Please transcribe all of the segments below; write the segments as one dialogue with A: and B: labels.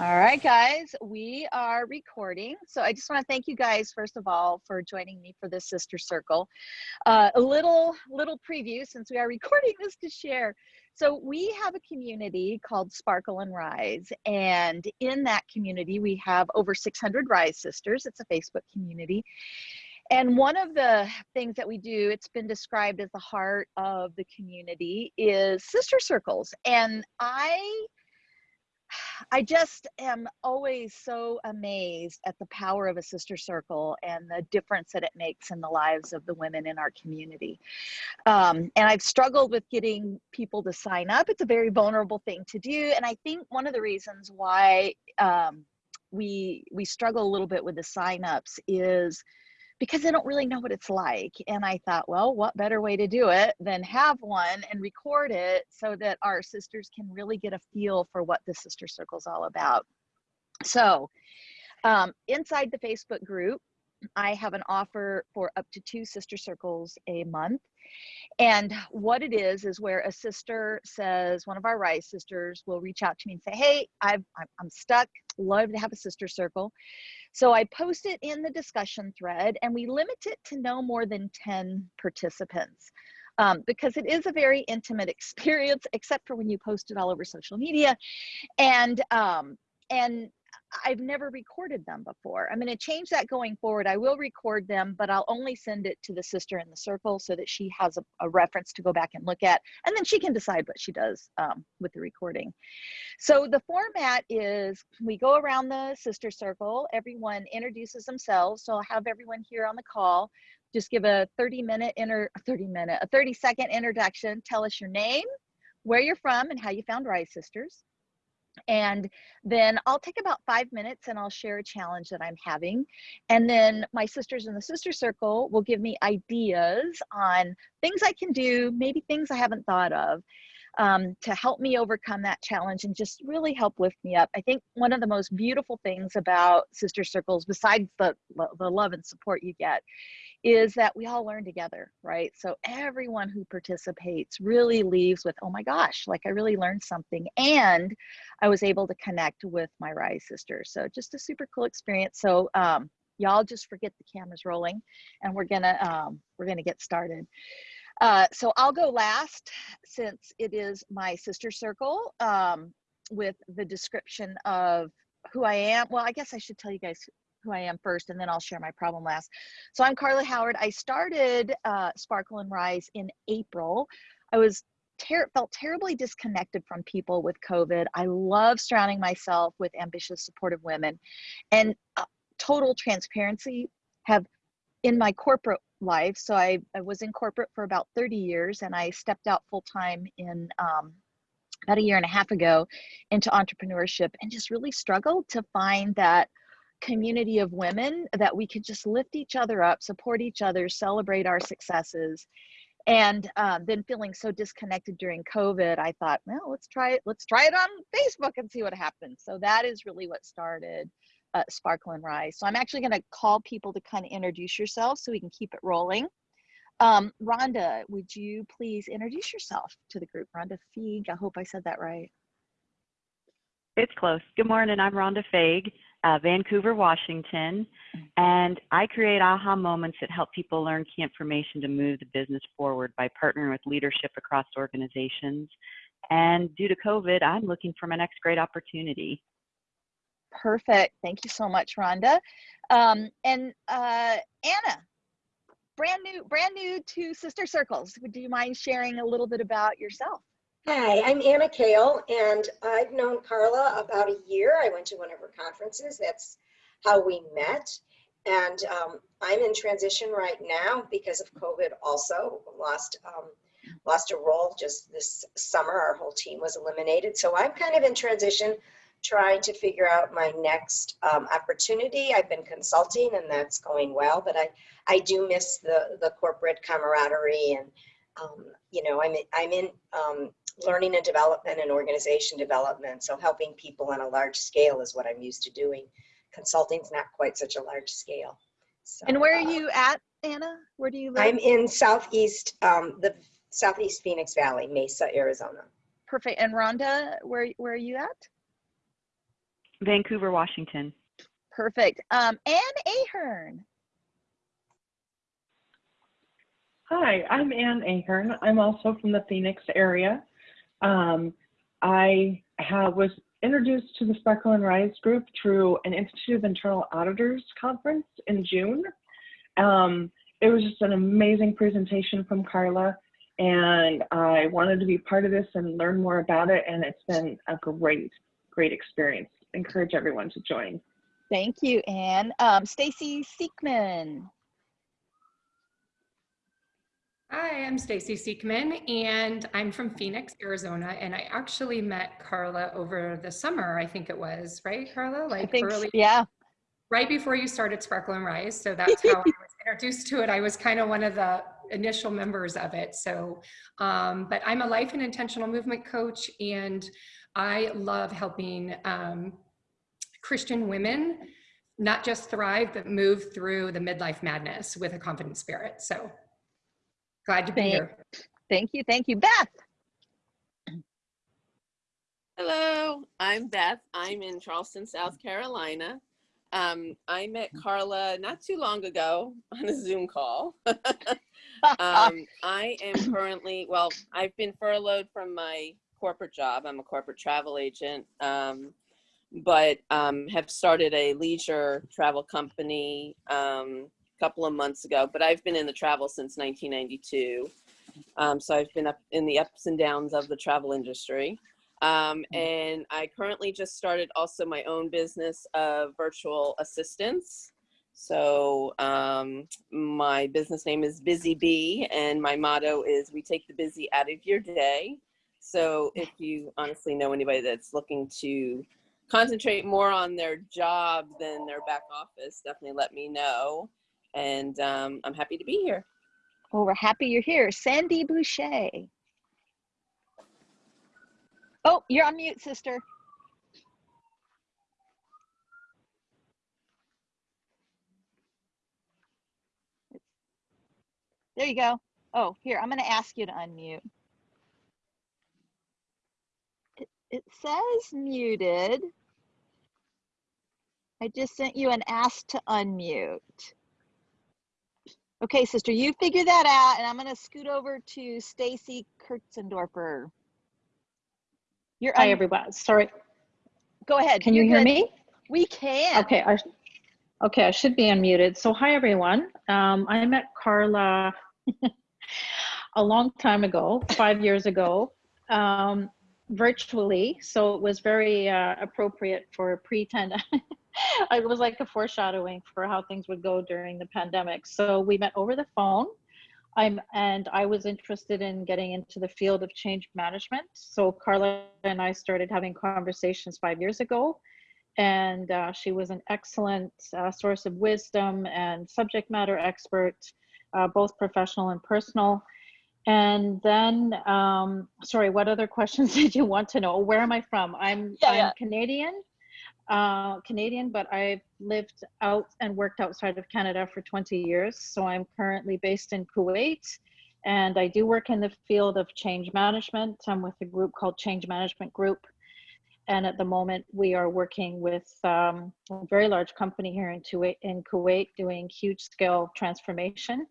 A: All right, guys, we are recording. So I just want to thank you guys, first of all, for joining me for this sister circle. Uh, a little, little preview since we are recording this to share. So we have a community called Sparkle and Rise. And in that community, we have over 600 Rise sisters. It's a Facebook community. And one of the things that we do, it's been described as the heart of the community, is sister circles. And I I just am always so amazed at the power of a sister circle and the difference that it makes in the lives of the women in our community. Um, and I've struggled with getting people to sign up. It's a very vulnerable thing to do. And I think one of the reasons why um, we we struggle a little bit with the signups is because they don't really know what it's like. And I thought, well, what better way to do it than have one and record it so that our sisters can really get a feel for what the sister circle is all about. So um, inside the Facebook group, I have an offer for up to two sister circles a month. And what it is, is where a sister says, one of our Rise sisters will reach out to me and say, Hey, I've, I'm stuck, love to have a sister circle. So I post it in the discussion thread and we limit it to no more than 10 participants. Um, because it is a very intimate experience, except for when you post it all over social media. And um, and I've never recorded them before. I'm going to change that going forward. I will record them, but I'll only send it to the sister in the circle so that she has a, a reference to go back and look at, and then she can decide what she does um, with the recording. So the format is we go around the sister circle. Everyone introduces themselves. So I'll have everyone here on the call just give a 30 minute inter 30 minute a 30 second introduction tell us your name where you're from and how you found rise sisters and then I'll take about five minutes and I'll share a challenge that I'm having. And then my sisters in the sister circle will give me ideas on things I can do, maybe things I haven't thought of. Um, to help me overcome that challenge and just really help lift me up. I think one of the most beautiful things about sister circles, besides the, the love and support you get, is that we all learn together, right? So everyone who participates really leaves with, oh my gosh, like I really learned something. And I was able to connect with my Rise sisters. So just a super cool experience. So um, y'all just forget the cameras rolling and we're gonna, um, we're gonna get started. Uh, so I'll go last since it is my sister circle um, with the description of who I am. Well, I guess I should tell you guys who I am first, and then I'll share my problem last. So I'm Carla Howard. I started uh, Sparkle and Rise in April. I was ter felt terribly disconnected from people with COVID. I love surrounding myself with ambitious, supportive women, and uh, total transparency have in my corporate life. So I, I, was in corporate for about 30 years, and I stepped out full time in um, about a year and a half ago into entrepreneurship, and just really struggled to find that community of women that we could just lift each other up, support each other, celebrate our successes. And um, then feeling so disconnected during COVID, I thought, well, let's try it. Let's try it on Facebook and see what happens. So that is really what started uh, Sparkle and Rise. So I'm actually going to call people to kind of introduce yourselves so we can keep it rolling. Um, Rhonda, would you please introduce yourself to the group? Rhonda Feig, I hope I said that right.
B: It's close. Good morning. I'm Rhonda Feig uh, Vancouver, Washington, and I create aha moments that help people learn key information to move the business forward by partnering with leadership across organizations. And due to COVID, I'm looking for my next great opportunity.
A: Perfect. Thank you so much, Rhonda. Um, and uh, Anna, brand new, brand new to Sister Circles. Would you mind sharing a little bit about yourself?
C: Hi, I'm Anna Kale, and I've known Carla about a year. I went to one of her conferences. That's how we met. And um, I'm in transition right now because of COVID also. Lost, um, lost a role just this summer. Our whole team was eliminated. So I'm kind of in transition trying to figure out my next um, opportunity. I've been consulting and that's going well, but I, I do miss the, the corporate camaraderie and um, you know, I'm, I'm in um, learning and development and organization development. So helping people on a large scale is what I'm used to doing. Consulting's not quite such a large scale.
A: So, and where are uh, you at, Anna? Where do you live?
C: I'm in Southeast, um, the Southeast Phoenix Valley, Mesa, Arizona.
A: perfect. And Rhonda, where where are you at?
B: Vancouver, Washington.
A: Perfect. Um, Ann Ahern.
D: Hi, I'm Ann Ahern. I'm also from the Phoenix area. Um, I have, was introduced to the Sparkle and Rise group through an Institute of Internal Auditors conference in June. Um, it was just an amazing presentation from Carla, and I wanted to be part of this and learn more about it, and it's been a great, great experience. Encourage everyone to join.
A: Thank you, Anne. Um, Stacy Seekman.
E: Hi, I'm Stacy Seekman, and I'm from Phoenix, Arizona. And I actually met Carla over the summer, I think it was, right, Carla? Like
A: think,
E: early,
A: yeah.
E: right before you started Sparkle and Rise. So that's how I was introduced to it. I was kind of one of the initial members of it. So, um, but I'm a life and intentional movement coach, and I love helping um, Christian women not just thrive, but move through the midlife madness with a confident spirit. So glad to be
A: Thank-
E: here.
A: Thank you. Thank you. Beth.
F: Hello, I'm Beth. I'm in Charleston, South Carolina. Um, I met Carla not too long ago on a Zoom call. um, I am currently, well, I've been furloughed from my corporate job. I'm a corporate travel agent, um, but um, have started a leisure travel company um, a couple of months ago. But I've been in the travel since 1992. Um, so I've been up in the ups and downs of the travel industry. Um, and I currently just started also my own business of virtual assistants. So um, my business name is Busy Bee, and my motto is "We take the busy out of your day." So if you honestly know anybody that's looking to concentrate more on their job than their back office, definitely let me know. And um, I'm happy to be here.
A: Well, we're happy you're here. Sandy Boucher. Oh, you're on mute, sister. There you go. Oh, here, I'm going to ask you to unmute. It, it says muted. I just sent you an ask to unmute. Okay, sister, you figure that out, and I'm going to scoot over to Stacy Kurtzendorfer. You're
G: Hi, everyone. Sorry,
A: Go ahead.
G: can you
A: You're
G: hear
A: good.
G: me?
A: We can.
G: Okay, I, okay, I should be unmuted. So hi, everyone. Um, I met Carla a long time ago, five years ago, um, virtually. So it was very uh, appropriate for pre-10. it was like a foreshadowing for how things would go during the pandemic. So we met over the phone. I'm and I was interested in getting into the field of change management. So Carla and I started having conversations five years ago and uh, she was an excellent uh, source of wisdom and subject matter expert, uh, both professional and personal. And then, um, sorry, what other questions did you want to know? Where am I from? I'm,
A: Yeah,
G: I'm
A: yeah.
G: Canadian, uh, Canadian, but I've lived out and worked outside of Canada for 20 years. So I'm currently based in Kuwait. And I do work in the field of change management. I'm with a group called Change Management Group and at the moment we are working with um, a very large company here in Kuwait, in Kuwait doing huge scale transformation.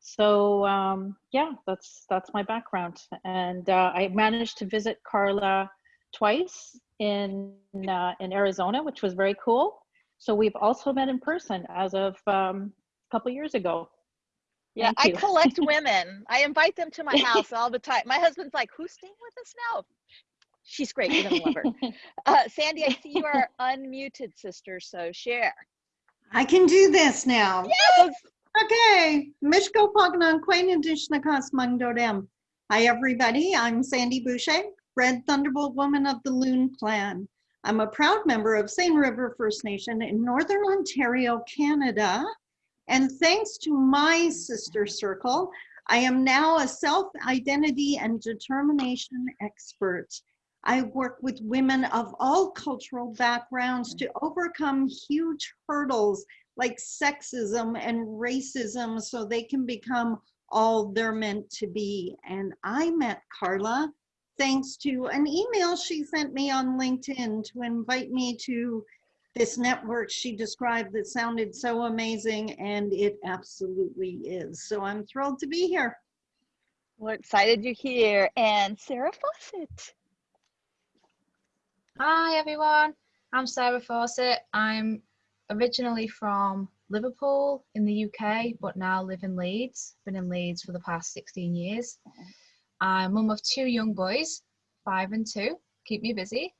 G: So um, yeah, that's that's my background, and uh, I managed to visit Carla twice in uh, in Arizona, which was very cool. So we've also met in person as of um, a couple years ago.
A: Yeah, I collect women. I invite them to my house all the time. My husband's like, "Who's staying with us now?" She's great. You're gonna love her. Uh, Sandy, I see you are unmuted, sister. So share.
H: I can do this now.
A: Yes.
H: Okay. Mishko Pognon Quain Dishnakas Mangdodem. Hi, everybody. I'm Sandy Boucher, Red Thunderbolt Woman of the Loon Clan. I'm a proud member of Seine River First Nation in Northern Ontario, Canada. And thanks to my sister circle, I am now a self-identity and determination expert. I work with women of all cultural backgrounds to overcome huge hurdles like sexism and racism so they can become all they're meant to be. And I met Carla thanks to an email she sent me on LinkedIn to invite me to this network she described that sounded so amazing, and it absolutely is. So I'm thrilled to be here.
A: We're excited you're here. And Sarah Fawcett.
I: Hi everyone, I'm Sarah Fawcett. I'm originally from Liverpool in the UK, but now live in Leeds. Been in Leeds for the past 16 years. I'm mum of two young boys, five and two, keep me busy.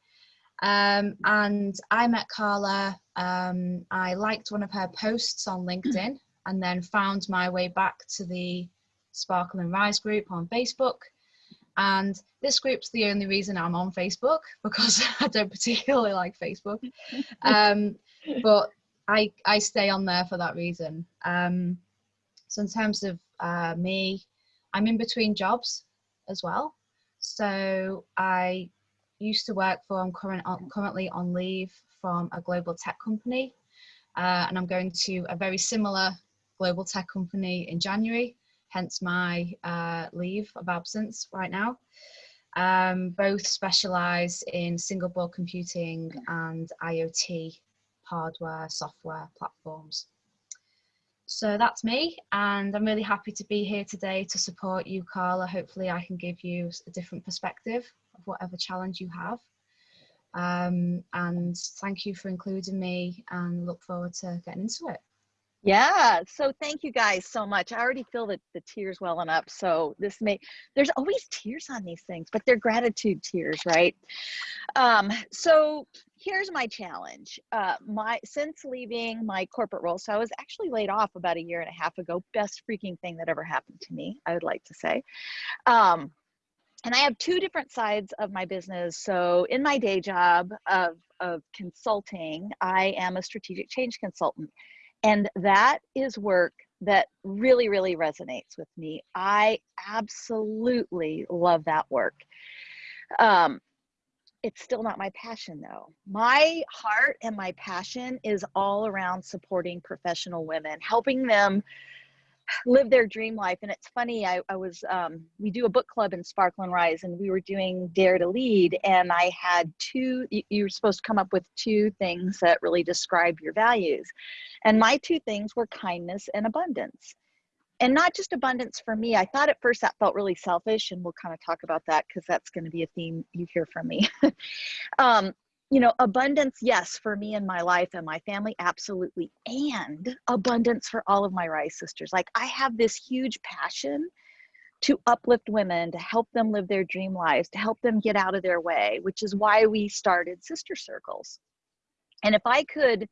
I: Um, and I met Carla, um, I liked one of her posts on LinkedIn and then found my way back to the Sparkle and Rise group on Facebook. And this group's the only reason I'm on Facebook because I don't particularly like Facebook. Um, but I, I stay on there for that reason. Um, so in terms of uh, me, I'm in between jobs as well. So I used to work for, I'm current, currently on leave from a global tech company. Uh, and I'm going to a very similar global tech company in January, hence my uh, leave of absence right now. Um, both specialize in single board computing and IoT hardware, software platforms. So that's me, and I'm really happy to be here today to support you, Carla. Hopefully, I can give you a different perspective of whatever challenge you have. Um, and thank you for including me, and look forward to getting into it.
A: Yeah, so thank you guys so much. I already feel the, the tears welling up. So this may, there's always tears on these things, but they're gratitude tears, right? Um, so here's my challenge. Uh, my since leaving my corporate role, so I was actually laid off about a year and a half ago. Best freaking thing that ever happened to me, I would like to say. Um, and I have two different sides of my business. So in my day job of, of consulting, I am a strategic change consultant. And that is work that really, really resonates with me. I absolutely love that work. Um, it's still not my passion though. My heart and my passion is all around supporting professional women, helping them live their dream life. And it's funny, I, I was, um, we do a book club in Sparkle and Rise, and we were doing Dare to Lead. And I had two, you, you were supposed to come up with two things that really describe your values. And my two things were kindness and abundance. And not just abundance for me. I thought at first that felt really selfish, and we'll kind of talk about that because that's going to be a theme you hear from me. um, you know, abundance, yes, for me and my life and my family, absolutely. And abundance for all of my Rise sisters. Like, I have this huge passion to uplift women, to help them live their dream lives, to help them get out of their way, which is why we started Sister Circles. And if I could,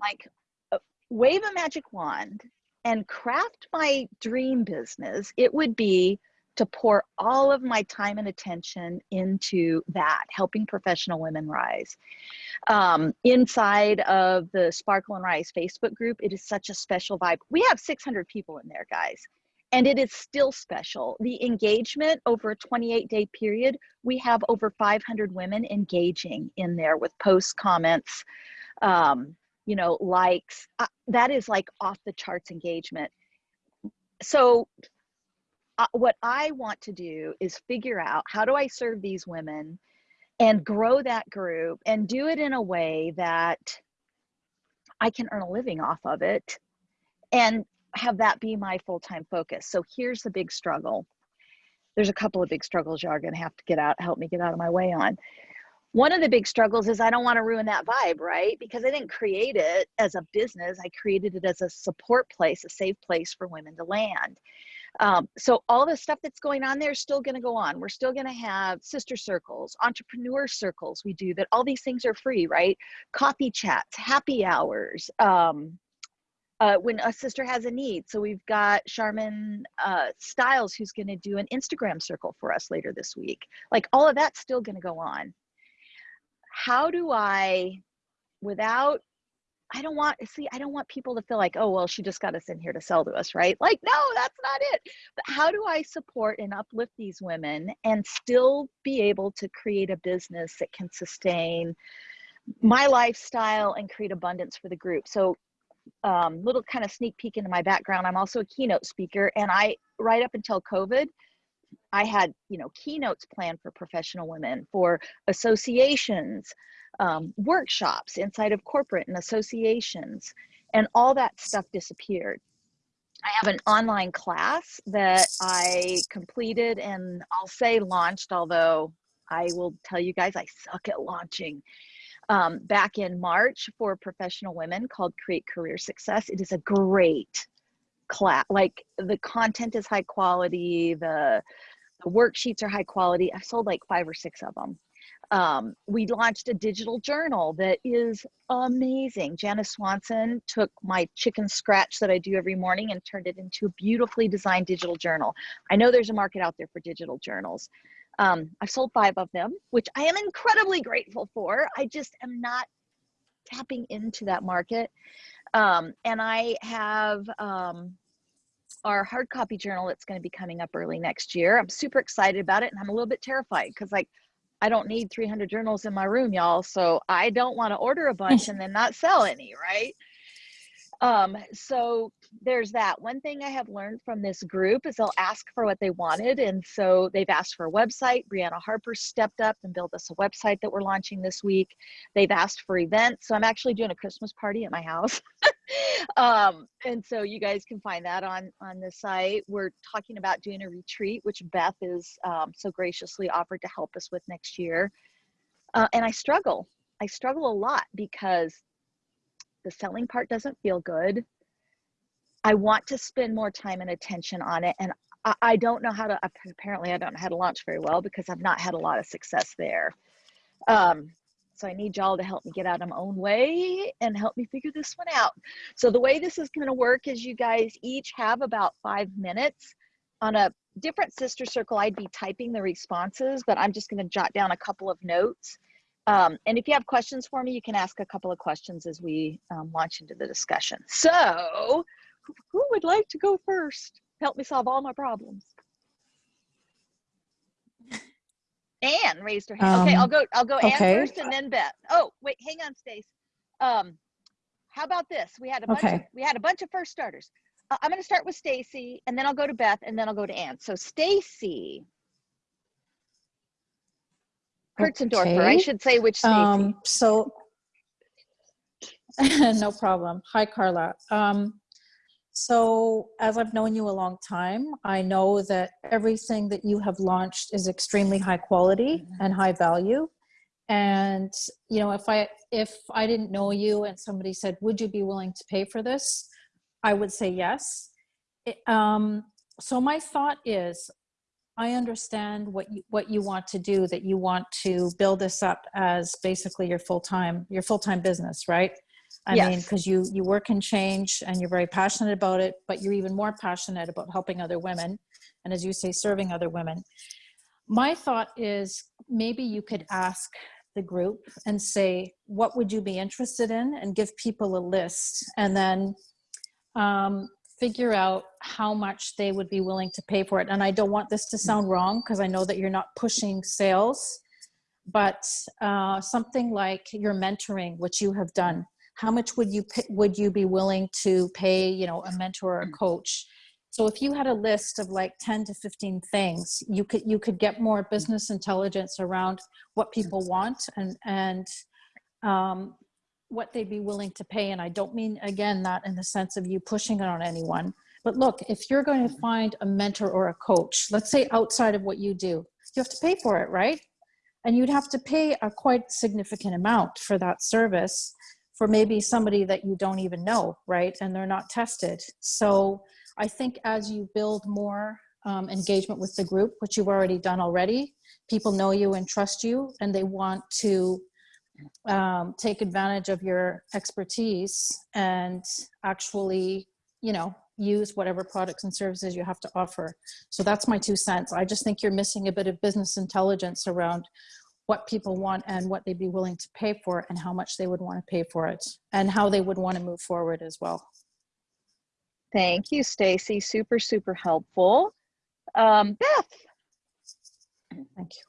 A: like, uh, wave a magic wand and craft my dream business, it would be to pour all of my time and attention into that, helping professional women rise. Um, inside of the Sparkle and Rise Facebook group, it is such a special vibe. We have 600 people in there, guys. And it is still special. The engagement over a 28 day period, we have over 500 women engaging in there with posts, comments, um, you know, likes. Uh, that is like off the charts engagement. So what I want to do is figure out how do I serve these women and grow that group and do it in a way that I can earn a living off of it and have that be my full-time focus. So here's the big struggle. There's a couple of big struggles you are going to have to get out, help me get out of my way on. One of the big struggles is I don't want to ruin that vibe, right? Because I didn't create it as a business. I created it as a support place, a safe place for women to land. Um, so all the stuff that's going on there is still going to go on. We're still going to have sister circles, entrepreneur circles. We do that. All these things are free, right? Coffee chats, happy hours. Um, uh, when a sister has a need. So we've got Charmaine uh, Styles who's going to do an Instagram circle for us later this week. Like all of that's still going to go on. How do I, without I don't want see I don't want people to feel like oh well she just got us in here to sell to us right? Like no that's not it. But how do I support and uplift these women and still be able to create a business that can sustain my lifestyle and create abundance for the group? So um, little kind of sneak peek into my background I'm also a keynote speaker and I right up until COVID I had, you know, keynotes planned for professional women, for associations, um, workshops inside of corporate and associations, and all that stuff disappeared. I have an online class that I completed and I'll say launched, although I will tell you guys I suck at launching. Um, back in March for professional women called Create Career Success. It is a great class. Like the content is high quality, the, the worksheets are high quality. I sold like five or six of them. Um, we launched a digital journal that is amazing. Janice Swanson took my chicken scratch that I do every morning and turned it into a beautifully designed digital journal. I know there's a market out there for digital journals. Um, I've sold five of them, which I am incredibly grateful for. I just am not tapping into that market. Um, and I have um, our hard copy journal that's going to be coming up early next year. I'm super excited about it and I'm a little bit terrified because like I don't need 300 journals in my room, y'all. So I don't want to order a bunch and then not sell any, right? Um, so there's that. One thing I have learned from this group is they'll ask for what they wanted. And so they've asked for a website. Brianna Harper stepped up and built us a website that we're launching this week. They've asked for events. So I'm actually doing a Christmas party at my house. um, and so you guys can find that on, on the site. We're talking about doing a retreat, which Beth is um, so graciously offered to help us with next year. Uh, and I struggle. I struggle a lot because the selling part doesn't feel good. I want to spend more time and attention on it. And I, I don't know how to, apparently I don't know how to launch very well because I've not had a lot of success there. Um, so I need y'all to help me get out of my own way and help me figure this one out. So the way this is gonna work is you guys each have about five minutes on a different sister circle. I'd be typing the responses, but I'm just gonna jot down a couple of notes um, and if you have questions for me, you can ask a couple of questions as we um, launch into the discussion. So who would like to go first? Help me solve all my problems. Anne raised her hand. okay, I'll
G: Um,
A: go. I'll go
G: okay.
A: Anne first, and then Beth. Oh, wait, hang on, Stace. Um, how about this? We had a bunch. Of, we had a bunch of first starters. Uh, I'm going to start with Stacy, and then I'll go to Beth, and then I'll go to Anne. So Stacy, Kurtzendorfer. I should say which Stacy.
G: Um, so, no problem. Hi, Carla. Um, so as I've known you a long time, I know that everything that you have launched is extremely high quality and high value. And, you know, if I, if I didn't know you and somebody said, would you be willing to pay for this? I would say yes. It- um, so my thought is, I understand what you, what you want to do, that you want to build this up as basically your full-time, your full-time business, right? I mean, because you, you work in change and you're very passionate about it, but you're even more passionate about helping other women. And as you say, serving other women. My thought is maybe you could ask the group and say, what would you be interested in? And give people a list and then um, figure out how much they would be willing to pay for it. And I don't want this to sound wrong because I know that you're not pushing sales, but uh, something like your mentoring, which you have done. How much would you would you be willing to pay? You know, a mentor or a coach. So if you had a list of like 10 to 15 things, you could you could get more business intelligence around what people want and and um, what they'd be willing to pay. And I don't mean, again, that in the sense of you pushing it on anyone. But look, if you're going to find a mentor or a coach, let's say outside of what you do, you have to pay for it, right? And you'd have to pay a quite significant amount for that service for maybe somebody that you don't even know, right? And they're not tested. So I think as you build more um, engagement with the group, which you've already done already, people know you and trust you, and they want to um, take advantage of your expertise and actually, you know, use whatever products and services you have to offer. So that's my two cents. I just think you're missing a bit of business intelligence around what people want and what they'd be willing to pay for it and how much they would want to pay for it and how they would want to move forward as well.
A: Thank you, Stacy. Super, super helpful. Um, Beth.
G: Thank you.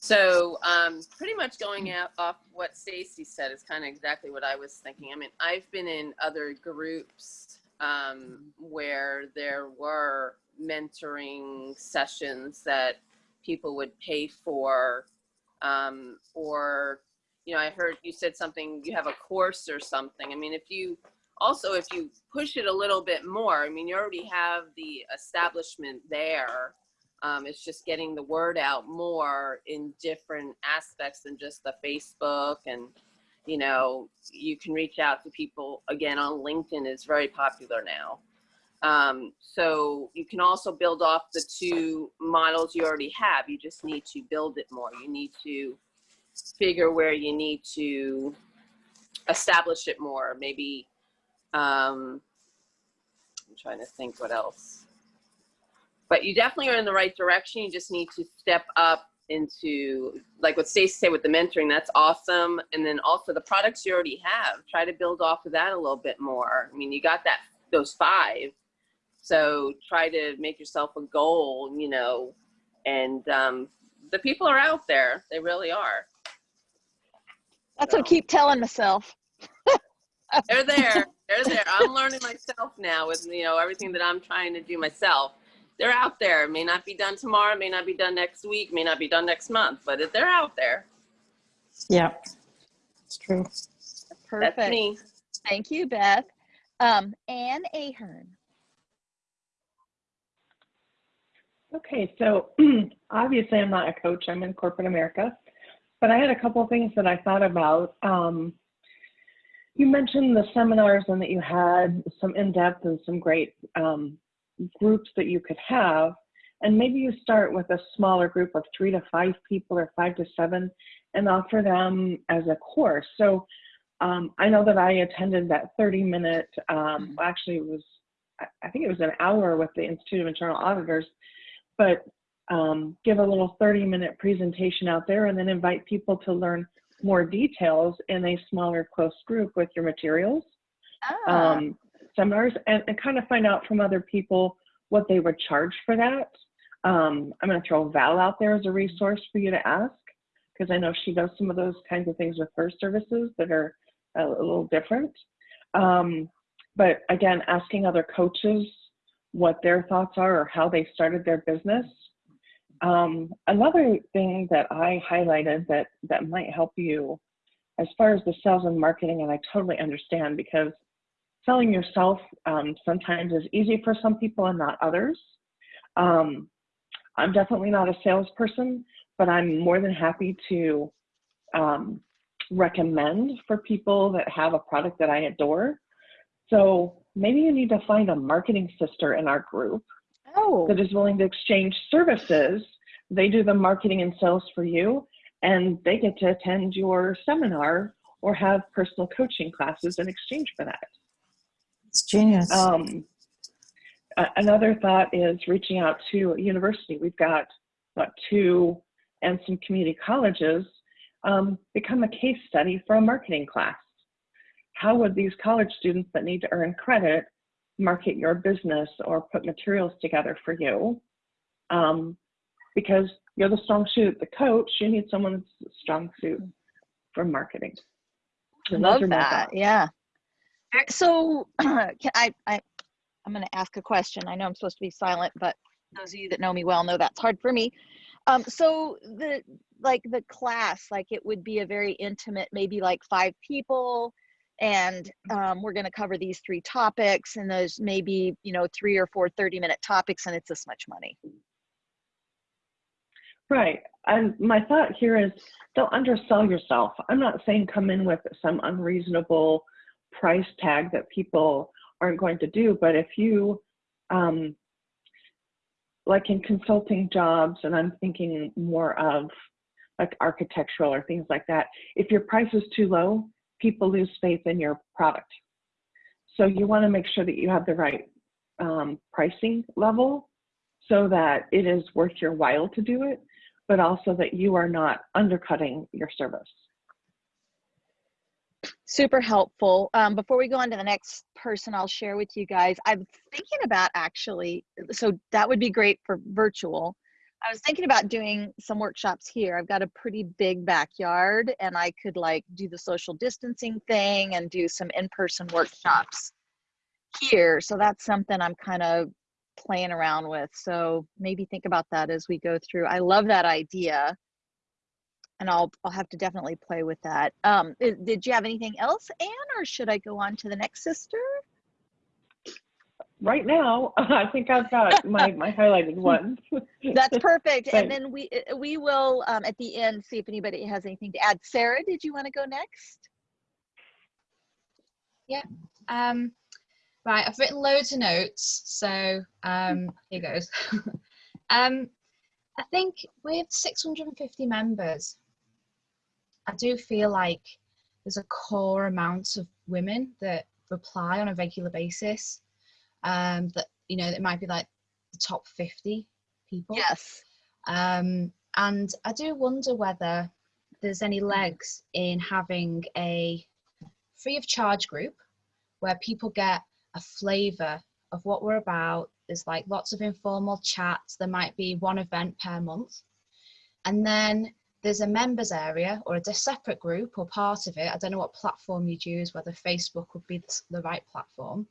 F: So, um, pretty much going out off what Stacy said is kind of exactly what I was thinking. I mean, I've been in other groups um, where there were mentoring sessions that people would pay for um, or you know i heard you said something you have a course or something. I mean if you also if you push it a little bit more i mean you already have the establishment there. Um, it's just getting the word out more in different aspects than just the facebook and you know you can reach out to people again on linkedin is very popular now um, so you can also build off the two models you already have. You just need to build it more. You need to figure where you need to establish it more. Maybe um, i'm trying to think what else. But you definitely are in the right direction. You just need to step up into like what Stacey said with the mentoring, that's awesome. And then also the products you already have, try to build off of that a little bit more. I mean, you got that those five, so try to make yourself a goal, you know. And um, the people are out there; they really are.
A: That's what I keep telling myself.
F: They're there. They're there. I'm learning myself now with you know everything that I'm trying to do myself they're out there. It may not be done tomorrow, may not be done next week, may not be done next month, but they're out there.
G: Yeah, it's true.
A: Perfect.
F: That's me.
A: Thank you, Beth. Um, Anne Ahern.
D: Okay, so obviously I'm not a coach, I'm in corporate America, but I had a couple of things that I thought about. Um, you mentioned the seminars and that you had some in-depth and some great um, groups that you could have. And maybe you start with a smaller group of three to five people or five to seven and offer them as a course. So um, I know that I attended that 30 minute, um, actually it was, I think it was an hour with the Institute of Internal Auditors, but um, give a little 30 minute presentation out there and then invite people to learn more details in a smaller close group with your materials.
A: Ah.
D: Um, seminars and, and kind of find out from other people what they would charge for that. Um, I'm going to throw Val out there as a resource for you to ask because I know she does some of those kinds of things with her services that are a, a little different. Um, but again, asking other coaches what their thoughts are or how they started their business. Um, another thing that I highlighted that, that might help you as far as the sales and marketing, and I totally understand because selling yourself um, sometimes is easy for some people and not others. Um, I'm definitely not a salesperson, but I'm more than happy to um, recommend for people that have a product that I adore. So maybe you need to find a marketing sister in our group
A: Oh,
D: that is willing to exchange services. They do the marketing and sales for you, and they get to attend your seminar or have personal coaching classes in exchange for that.
G: It's genius.
D: Um, another thought is reaching out to a university. We've got what two and some community colleges um, become a case study for a marketing class. How would these college students that need to earn credit market your business or put materials together for you? Um, because you're the strong suit, the coach, you need someone that's a strong suit for marketing. So those
A: love that. Yeah. So can I, I, I'm going to ask a question. I know I'm supposed to be silent, but those of you that know me well know that's hard for me. Um, so the, like the class, like it would be a very intimate, maybe like five people and um, we're going to cover these three topics and there's maybe, you know, three or four 30 minute topics and it's this much money.
D: Right. And my thought here is don't undersell yourself. I'm not saying come in with some unreasonable price tag that people aren't going to do, but if you, um, like in consulting jobs, and I'm thinking more of like architectural or things like that, if your price is too low, people lose faith in your product. So you want to make sure that you have the right um, pricing level so that it is worth your while to do it, but also that you are not undercutting your service.
A: super helpful. Um, before we go on to the next person, I'll share with you guys. I'm thinking about actually, so that would be great for virtual. I was thinking about doing some workshops here. I've got a pretty big backyard and I could like do the social distancing thing and do some in person workshops here. So that's something I'm kind of playing around with. So maybe think about that as we go through. I love that idea. And I'll I'll have to definitely play with that. Um, did you have anything else, Anne, or should I go on to the next sister?
D: Right now, I think I've got my, my highlighted ones.
A: That's perfect. And then we uh, we will um, at the end see if anybody has anything to add. Sarah, did you want to go next?
I: Um, right, I've written loads of notes, so um, here goes. um, I think with 650 members, I do feel like there's a core amount of women that reply on a regular basis. Um, that you know, it might be like the top 50 people.
A: Yes.
I: Um, and I do wonder whether there's any legs in having a free of charge group where people get a flavour of what we're about. There's like lots of informal chats. There might be one event per month. And then there's a members area or a separate group or part of it. I don't know what platform you'd use, whether Facebook would be the right platform,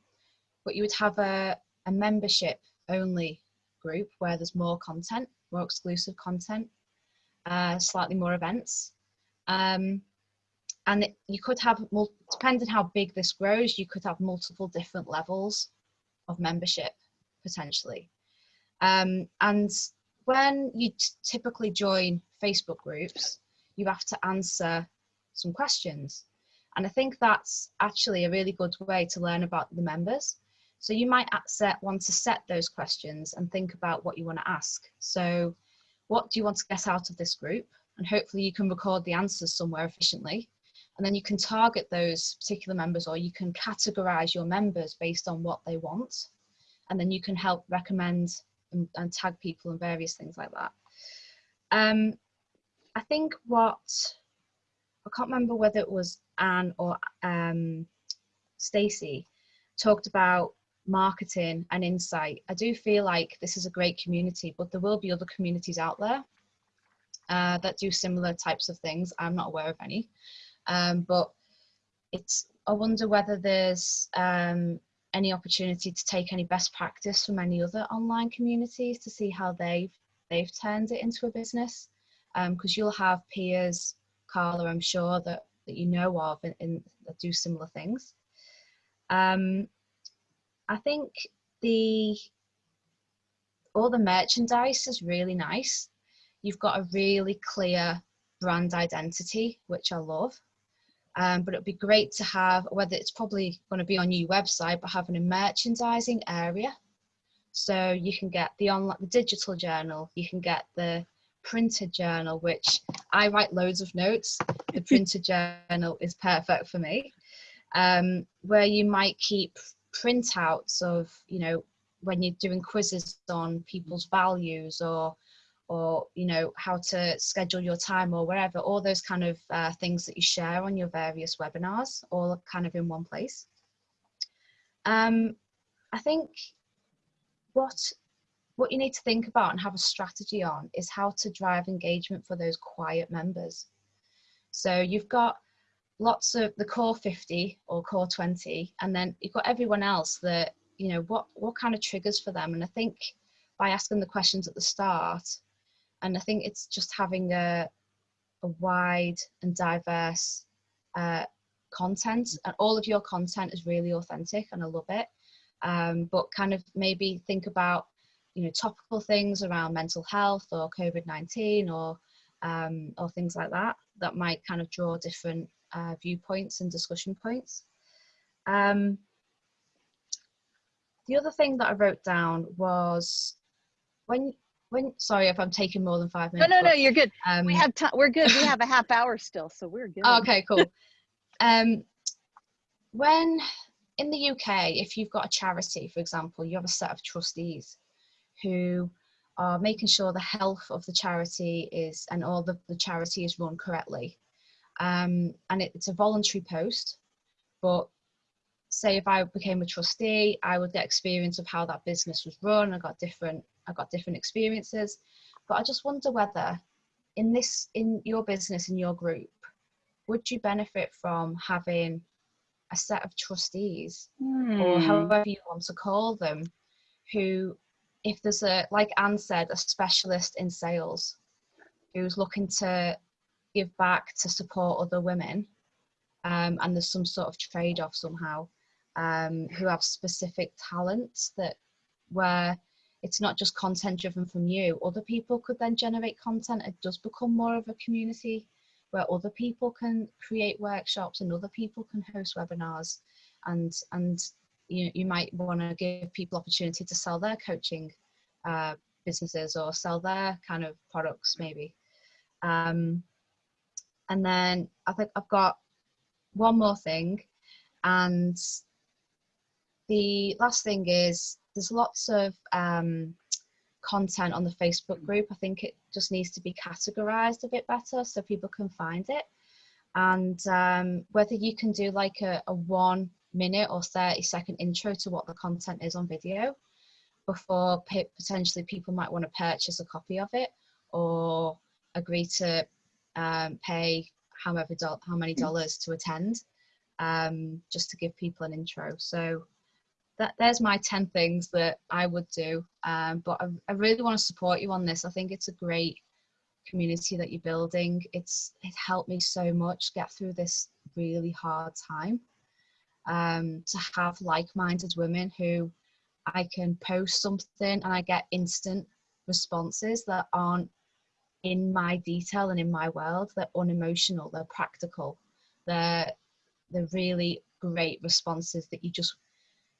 I: but you would have a, a membership only group where there's more content, more exclusive content, uh, slightly more events. Um, and it, you could have, depending how big this grows, you could have multiple different levels of membership potentially. Um, and when you typically join Facebook groups, you have to answer some questions. And I think that's actually a really good way to learn about the members. So you might set, want to set those questions and think about what you want to ask. So what do you want to get out of this group? And hopefully you can record the answers somewhere efficiently. And then you can target those particular members or you can categorize your members based on what they want. And then you can help recommend and, and tag people and various things like that. Um, I think what, I can't remember whether it was Anne or um, Stacey talked about marketing and insight. I do feel like this is a great community, but there will be other communities out there uh, that do similar types of things. I'm not aware of any, um, but it's. I wonder whether there's um, any opportunity to take any best practice from any other online communities to see how they've they've turned it into a business. Because you'll have peers, Carla, I'm sure that that you know of, and that do similar things. Um, I think the all the merchandise is really nice. You've got a really clear brand identity, which I love. Um, but it'd be great to have, whether it's probably going to be on your website, but having a merchandising area. So you can get the online, the digital journal, you can get the printed journal, which I write loads of notes. The printed journal is perfect for me. Um, where you might keep printouts of, you know, when you're doing quizzes on people's values or or you know how to schedule your time or wherever all those kind of uh, things that you share on your various webinars all kind of in one place. Um, i think what what you need to think about and have a strategy on is how to drive engagement for those quiet members. So you've got lots of the core 50 or core 20 and then you've got everyone else that you know what what kind of triggers for them? And i think by asking the questions at the start and i think it's just having a a wide and diverse uh, content and all of your content is really authentic and i love it. Um, but kind of maybe think about you know topical things around mental health or covid-19 or um, or things like that that might kind of draw different uh, viewpoints and discussion points um, the other thing that i wrote down was when when sorry if i'm taking more than five minutes
A: no, no,
I: but,
A: you're good.
I: um,
A: We have time. We're good. We have a half hour still, so we're good.
I: Oh, okay, cool. um, when in the UK, if you've got a charity, for example, you have a set of trustees who are making sure the health of the charity is and all the, the charity is run correctly. Um, and it, it's a voluntary post, but say if I became a trustee, I would get experience of how that business was run. I got different, I got different experiences. But I just wonder whether in this, in your business, in your group, would you benefit from having a set of trustees or
A: Hmm.
I: however you want to call them who if there's a, like Anne said, a specialist in sales who's looking to give back to support other women, um, and there's some sort of trade off somehow, um, who have specific talents that where it's not just content driven from you, other people could then generate content. It does become more of a community where other people can create workshops and other people can host webinars and and you, you might want to give people opportunity to sell their coaching uh, businesses or sell their kind of products maybe um, and then i think i've got one more thing and the last thing is there's lots of um, content on the facebook group. I think it just needs to be categorized a bit better so people can find it. And um, whether you can do like a, a one minute or 30 second intro to what the content is on video before potentially people might want to purchase a copy of it or agree to um, pay however how many dollars to attend um, just to give people an intro. So that there's my 10 things that I would do um, but I, I really want to support you on this. I think it's a great community that you're building. It's it helped me so much get through this really hard time um, to have like-minded women who I can post something and I get instant responses that aren't in my detail and in my world. They're unemotional, they're practical, they're they're really great responses that you just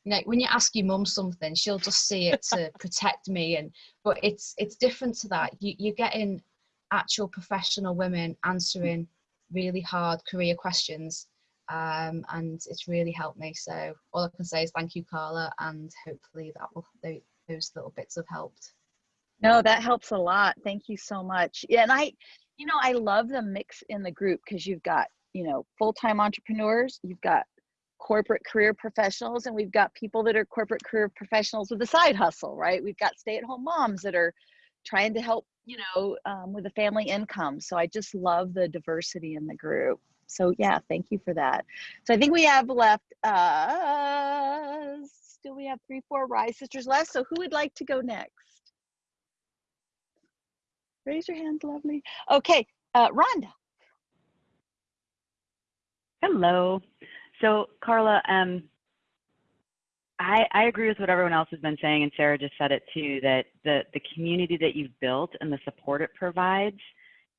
I: you know when you ask your mum something she'll just see it to protect me and but it's it's different to that you, you're getting actual professional women answering really hard career questions um, and it's really helped me. So all I can say is thank you, Carla, and hopefully that will those little bits have helped.
A: No, that helps a lot. Thank you so much. Yeah, and I, you know, I love the mix in the group because you've got, you know, full-time entrepreneurs, you've got corporate career professionals, and we've got people that are corporate career professionals with a side hustle, right? We've got stay-at-home moms that are trying to help, you know, um, with a family income. So I just love the diversity in the group so yeah, thank you for that. So I think we have left, uh, still we have three, four Rise Sisters left. So who would like to go next? Raise your hand, lovely. Okay, uh, Rhonda.
B: Hello. So Carla, um, I, I agree with what everyone else has been saying, and Sarah just said it too, that the, the community that you've built and the support it provides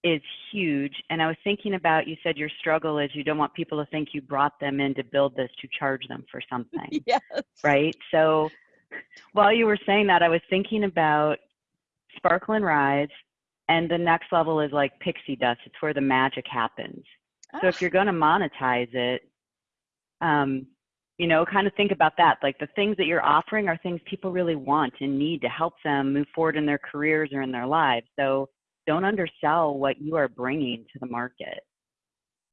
B: is huge. And I was thinking about, you said your struggle is you don't want people to think you brought them in to build this to charge them for something.
A: yes.
B: Right. So while you were saying that, I was thinking about Sparkle and Rise. And the next level is like pixie dust. It's where the magic happens. So if ah. you're going to monetize it, um, you know, kind of think about that. Like the things that you're offering are things people really want and need to help them move forward in their careers or in their lives. So don't undersell what you are bringing to the market.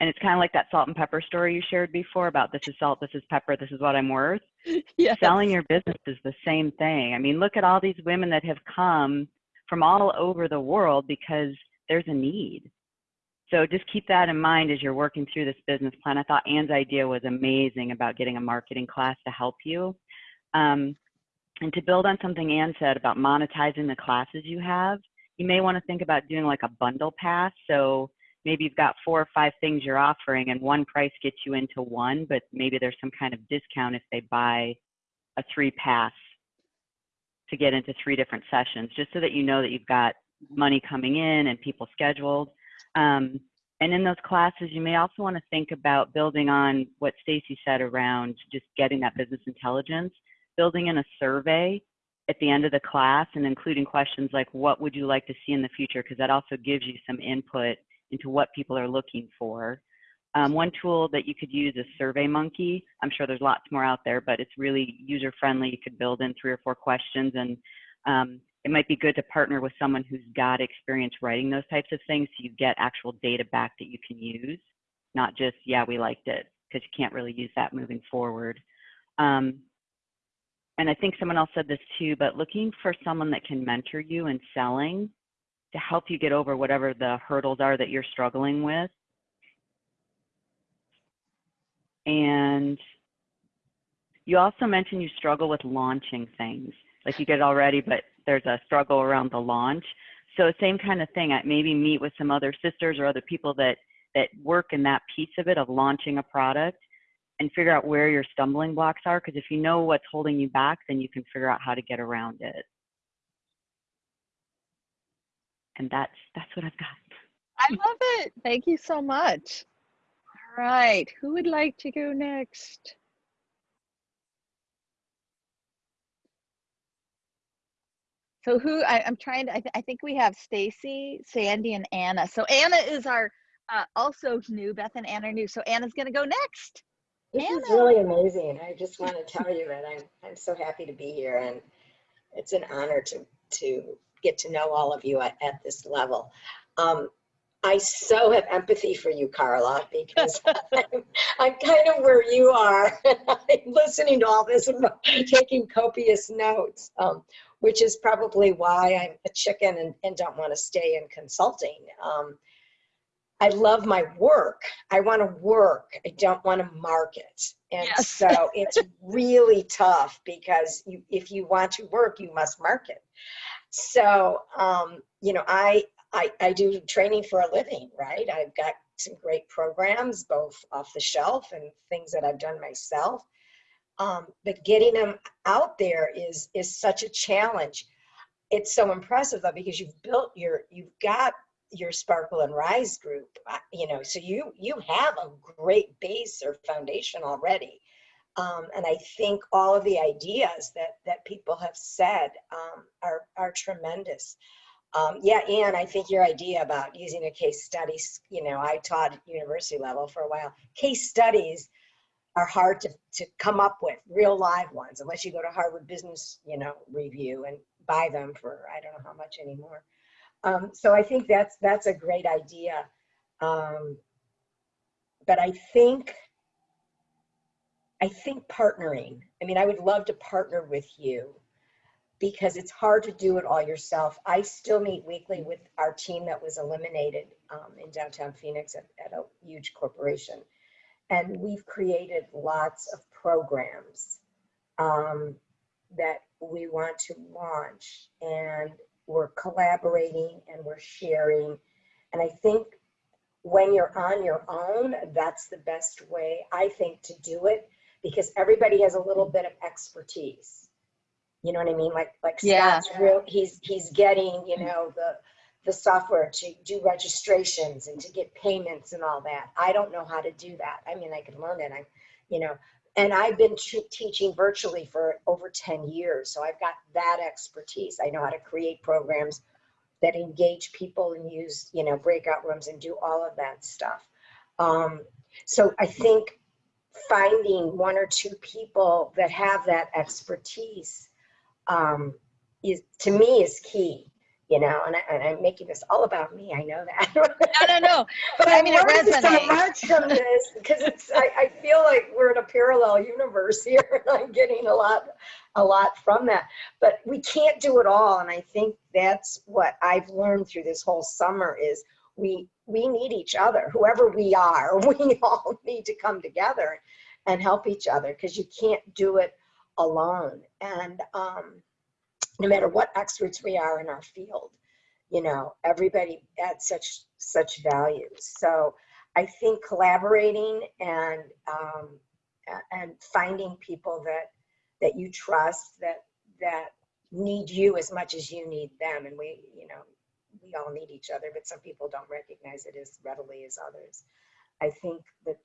B: And it's kind of like that salt and pepper story you shared before about this is salt, this is pepper, this is what I'm worth.
A: Yes.
B: Selling your business is the same thing. I mean, look at all these women that have come from all over the world because there's a need. So just keep that in mind as you're working through this business plan. I thought Anne's idea was amazing about getting a marketing class to help you. Um, and to build on something Anne said about monetizing the classes you have, you may want to think about doing like a bundle pass. So maybe you've got four or five things you're offering and one price gets you into one, but maybe there's some kind of discount if they buy a three pass to get into three different sessions, just so that you know that you've got money coming in and people scheduled. Um, and in those classes, you may also want to think about building on what Stacy said around just getting that business intelligence, building in a survey at the end of the class and including questions like what would you like to see in the future because that also gives you some input into what people are looking for. Um, one tool that you could use is SurveyMonkey. I'm sure there's lots more out there, but it's really user friendly. You could build in three or four questions and um, it might be good to partner with someone who's got experience writing those types of things so you get actual data back that you can use, not just, yeah, we liked it, because you can't really use that moving forward. Um, and I think someone else said this too, but looking for someone that can mentor you in selling to help you get over whatever the hurdles are that you're struggling with. And you also mentioned you struggle with launching things, like you get all ready, but there's a struggle around the launch. So same kind of thing. I maybe meet with some other sisters or other people that that work in that piece of it of launching a product and figure out where your stumbling blocks are. Because if you know what's holding you back, then you can figure out how to get around it. And that's that's what I've got.
A: I love it. Thank you so much. All right. Who would like to go next? So who I, I'm trying to, I, th I think we have Stacy, Sandy, and Anna. So Anna is our uh, also new. Beth and Anna are new. So Anna's going to go next.
C: This is really amazing. I just want to tell you that I'm, I'm so happy to be here and it's an honor to, to get to know all of you at, at this level. Um, I so have empathy for you, Carla, because I'm, I'm kind of where you are. I'm listening to all this and taking copious notes, um, which is probably why I'm a chicken and, and don't want to stay in consulting. Um, I love my work. I want to work. I don't want to market. And
A: Yes.
C: so it's really tough because you, if you want to work, you must market. So, um, you know, I, I, I do training for a living, right? I've got some great programs, both off the shelf and things that I've done myself. Um, but getting them out there is, is such a challenge. It's so impressive though, because you've built your, you've got your Sparkle and Rise group, uh, you know, so you, you have a great base or foundation already. Um, and I think all of the ideas that, that people have said um, are, are tremendous. Um, yeah, Anne, I think your idea about using a case study, you know, I taught university level for a while. Case studies are hard to, to come up with, real live ones, unless you go to Harvard Business, you know, Review and buy them for I don't know how much anymore. Um, so I think that's that's a great idea. Um, but I think I think partnering. I mean, I would love to partner with you because it's hard to do it all yourself. I still meet weekly with our team that was eliminated um, in downtown Phoenix at, at a huge corporation. And we've created lots of programs um, that we want to launch. And we're collaborating and we're sharing. And I think when you're on your own, that's the best way, I think, to do it because everybody has a little bit of expertise. You know what I mean? Like like
A: Yeah.
C: Scott's real he's he's getting, you know, the the software to do registrations and to get payments and all that. I don't know how to do that. I mean, I can learn it. I'm, you know, and I've been teaching virtually for over 10 years. So I've got that expertise. I know how to create programs that engage people and use, you know, breakout rooms and do all of that stuff. Um, so I think finding one or two people that have that expertise um, is to me is key you know and, I, and i'm making this all about me i know that.
A: No, no, no.
C: but
A: I mean, it
C: learned so much from this because it's I, I feel like we're in a parallel universe here and i'm getting a lot a lot from that. But we can't do it all and i think that's what i've learned through this whole summer is we we need each other whoever we are we all need to come together and help each other because you can't do it alone. And um no matter what experts we are in our field you know everybody adds such such value so i think collaborating and um, and finding people that that you trust that that need you as much as you need them. And we you know we all need each other but some people don't recognize it as readily as others. I think that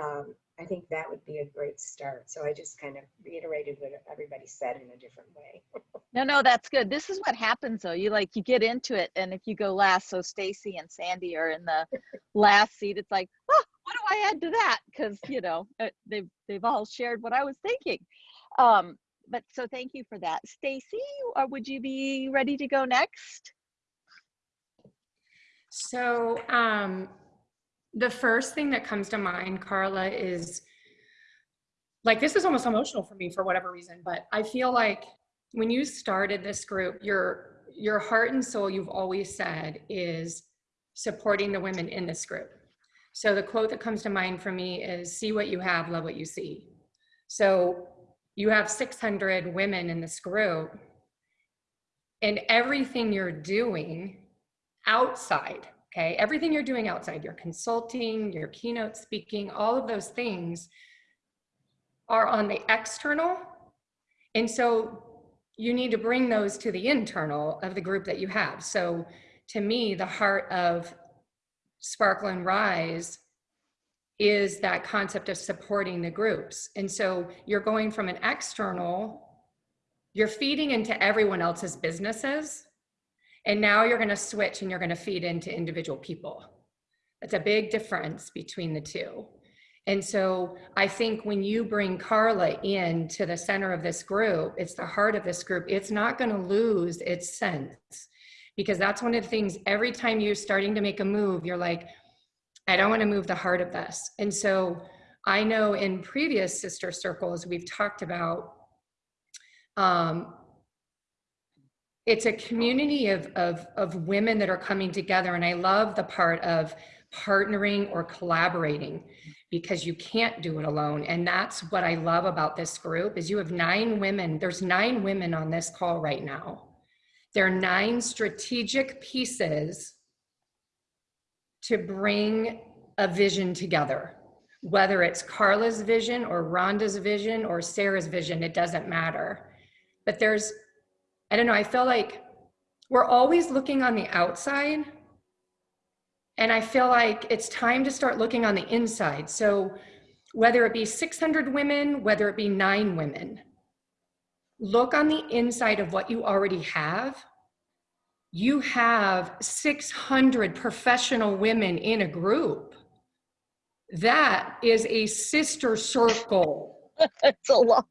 C: um, i think that would be a great start so i just kind of reiterated what everybody said in a different way
A: No, no, that's good. This is what happens though. You like you get into it, and if you go last, so Stacy and Sandy are in the last seat. It's like, oh, what do I add to that? Because you know uh, they've they've all shared what I was thinking. Um, but so thank you for that, Stacy. Or would you be ready to go next?
E: So um, the first thing that comes to mind, Carla, is like this is almost emotional for me for whatever reason, but I feel like when you started this group, your your heart and soul, you've always said, is supporting the women in this group. So the quote that comes to mind for me is see what you have, love what you see. So you have 600 women in this group and everything you're doing outside, okay, everything you're doing outside, your consulting, your keynote speaking, all of those things are on the external. And so you need to bring those to the internal of the group that you have. So to me, the heart of Sparkle and Rise is that concept of supporting the groups. And so you're going from an external, you're feeding into everyone else's businesses. And now you're going to switch and you're going to feed into individual people. That's a big difference between the two. And so I think when you bring Carla in to the center of this group, it's the heart of this group, it's not going to lose its sense because that's one of the things every time you're starting to make a move, you're like, I don't want to move the heart of this. And so I know in previous sister circles, we've talked about um, it's a community of, of, of women that are coming together. And I love the part of partnering or collaborating because you can't do it alone. And that's what I love about this group is you have nine women. There's nine women on this call right now. There are nine strategic pieces to bring a vision together. Whether it's Carla's vision or Rhonda's vision or Sarah's vision, it doesn't matter. But there's, I don't know, I feel like we're always looking on the outside and I feel like it's time to start looking on the inside. So whether it be 600 women, whether it be nine women, look on the inside of what you already have. You have 600 professional women in a group. That is a sister circle.
A: That's a lot.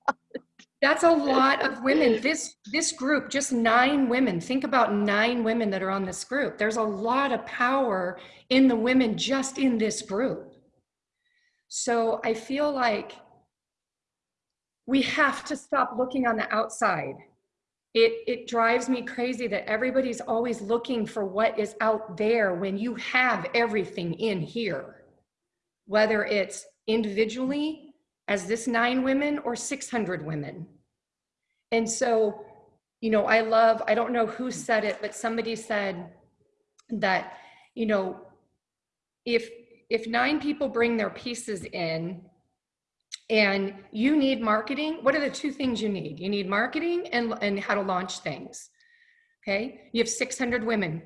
E: That's a lot of women. This this group, just nine women. Think about nine women that are on this group. There's a lot of power in the women just in this group. So I feel like we have to stop looking on the outside. It it drives me crazy that everybody's always looking for what is out there when you have everything in here. Whether it's individually as this nine women or 600 women. And so, you know, I love, I don't know who said it, but somebody said that, you know, if if nine people bring their pieces in and you need marketing, what are the two things you need? You need marketing and, and how to launch things. Okay. You have 600 women.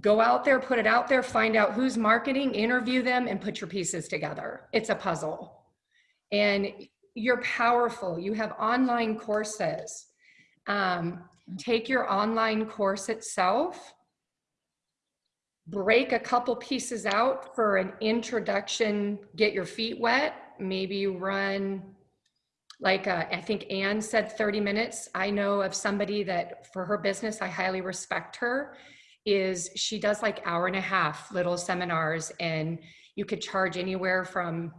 E: Go out there, put it out there, find out who's marketing, interview them, and put your pieces together. It's a puzzle and you're powerful. You have online courses. Um, take your online course itself, break a couple pieces out for an introduction, get your feet wet. Maybe run like uh, I think Anne said 30 minutes. I know of somebody that for her business, I highly respect her, is she does like hour and a half little seminars and you could charge anywhere from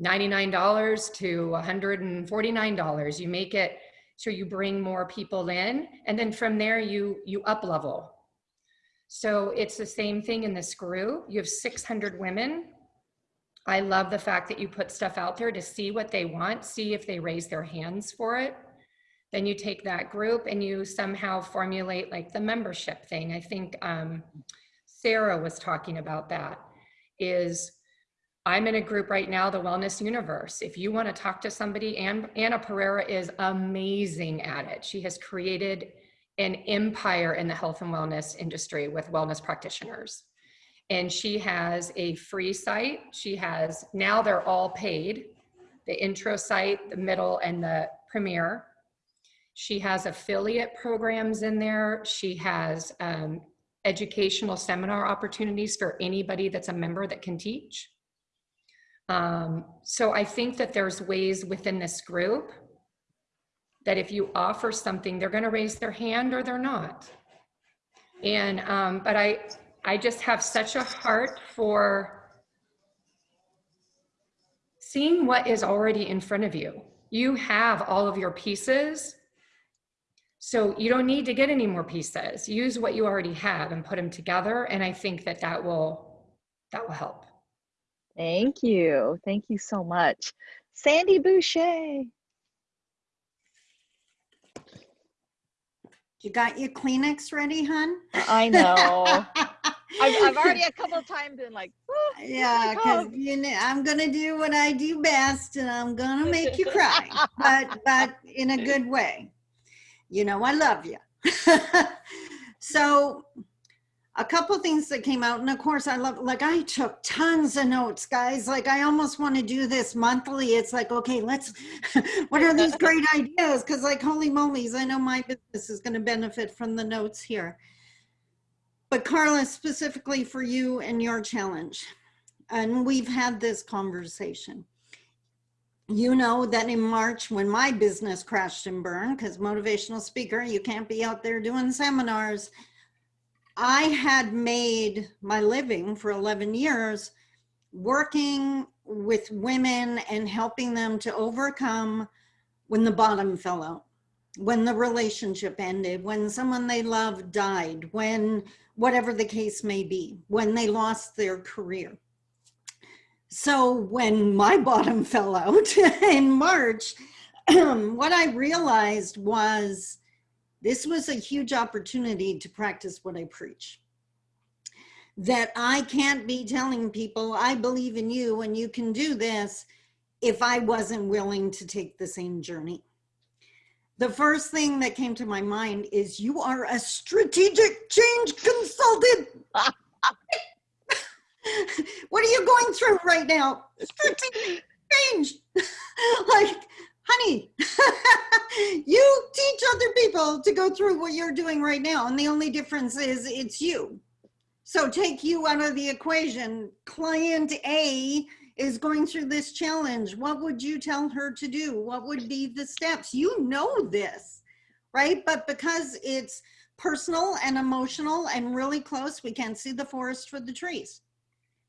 E: $99 to $149. You make it so you bring more people in and then from there you you up level. So it's the same thing in this group. You have 600 women. I love the fact that you put stuff out there to see what they want, see if they raise their hands for it. Then you take that group and you somehow formulate like the membership thing. I think um, Sarah was talking about that is I'm in a group right now, the Wellness Universe. If you want to talk to somebody, and Anna Pereira is amazing at it. She has created an empire in the health and wellness industry with wellness practitioners. And she has a free site. She has, now they're all paid, the intro site, the middle, and the premier. She has affiliate programs in there. She has um, educational seminar opportunities for anybody that's a member that can teach. Um, so I think that there's ways within this group that if you offer something, they're going to raise their hand or they're not. And, um, but I, I just have such a heart for seeing what is already in front of you. You have all of your pieces. So you don't need to get any more pieces. Use what you already have and put them together. And I think that that will, that will help.
A: Thank you. Thank you so much. Sandy Boucher.
H: You got your Kleenex ready, hon?
A: I know. I've, I've already a couple of times been like, "Oh,
H: Yeah, because you know I'm gonna do what I do best, and I'm gonna make you cry, but but in a good way. You know I love you. so, a couple things that came out, and of course I love. Like I took tons of notes, guys. Like I almost want to do this monthly. It's like okay, let's. what are these great ideas? Because like holy mollies, I know my business is going to benefit from the notes here. But Carla, specifically for you and your challenge, and we've had this conversation. You know that in March, when my business crashed and burned, because motivational speaker, you can't be out there doing seminars. I had made my living for 11 years working with women and helping them to overcome when the bottom fell out, when the relationship ended, when someone they loved died, when whatever the case may be, when they lost their career. So when my bottom fell out in March, what I realized was this was a huge opportunity to practice what I preach. That I can't be telling people, I believe in you and you can do this if I wasn't willing to take the same journey. The first thing that came to my mind is you are a strategic change consultant. what are you going through right now? Strategic change. like, honey, you teach other people to go through what you're doing right now. And the only difference is it's you. So take you out of the equation. Client A is going through this challenge. What would you tell her to do? What would be the steps? You know this, right? But because it's personal and emotional and really close, we can't see the forest for the trees,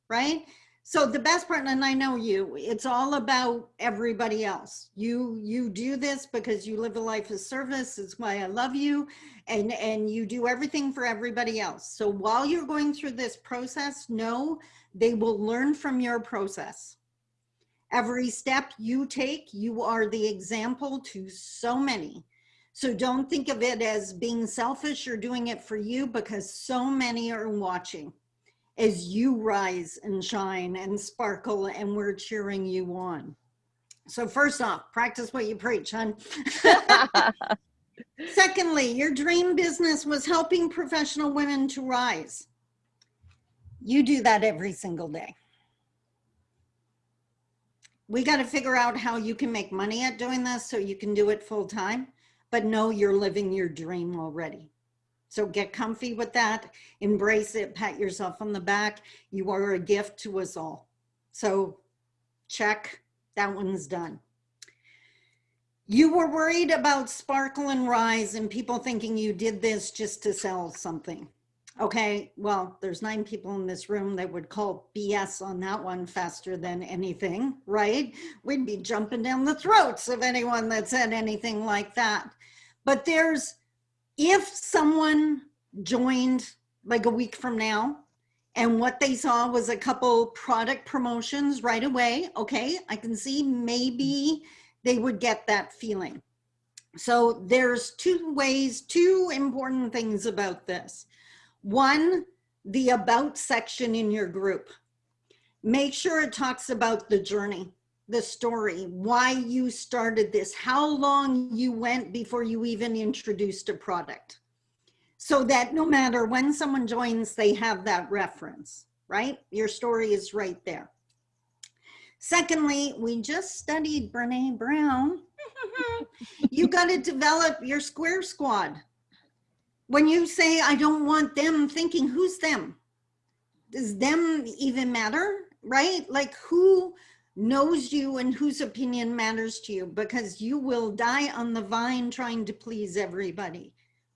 H: right? So the best part, and I know you, it's all about everybody else. You you do this because you live a life of service. It's why I love you. And, and you do everything for everybody else. So while you're going through this process, know they will learn from your process. Every step you take, you are the example to so many. So don't think of it as being selfish or doing it for you because so many are watching as you rise and shine and sparkle and we're cheering you on. So first off, practice what you preach, hon. Secondly, your dream business was helping professional women to rise. You do that every single day. We got to figure out how you can make money at doing this so you can do it full time, but know you're living your dream already. So get comfy with that, embrace it, pat yourself on the back. You are a gift to us all. So check, that one's done. You were worried about Sparkle and Rise and people thinking you did this just to sell something. Okay, well, there's nine people in this room that would call BS on that one faster than anything, right? We'd be jumping down the throats of anyone that said anything like that. But there's, if someone joined like a week from now and what they saw was a couple product promotions right away, okay, I can see maybe they would get that feeling. So there's two ways, two important things about this. One, the about section in your group. Make sure it talks about the journey, the story, why you started this, how long you went before you even introduced a product. So that no matter when someone joins, they have that reference, right? Your story is right there. Secondly, we just studied Brene Brown. you got to develop your square squad. When you say, I don't want them thinking, who's them? Does them even matter, right? Like who knows you and whose opinion matters to you because you will die on the vine trying to please everybody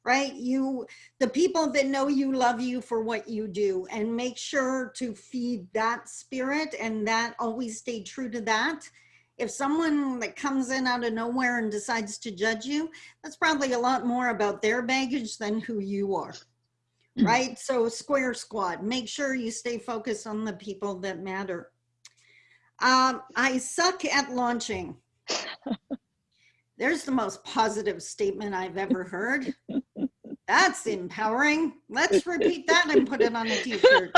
H: right? You, the people that know you love you for what you do and make sure to feed that spirit and that always stay true to that. If someone that comes in out of nowhere and decides to judge you, that's probably a lot more about their baggage than who you are, hmm. right? So square squad, make sure you stay focused on the people that matter. Um, I suck at launching. There's the most positive statement I've ever heard. That's empowering. Let's repeat that and put it on a t-shirt.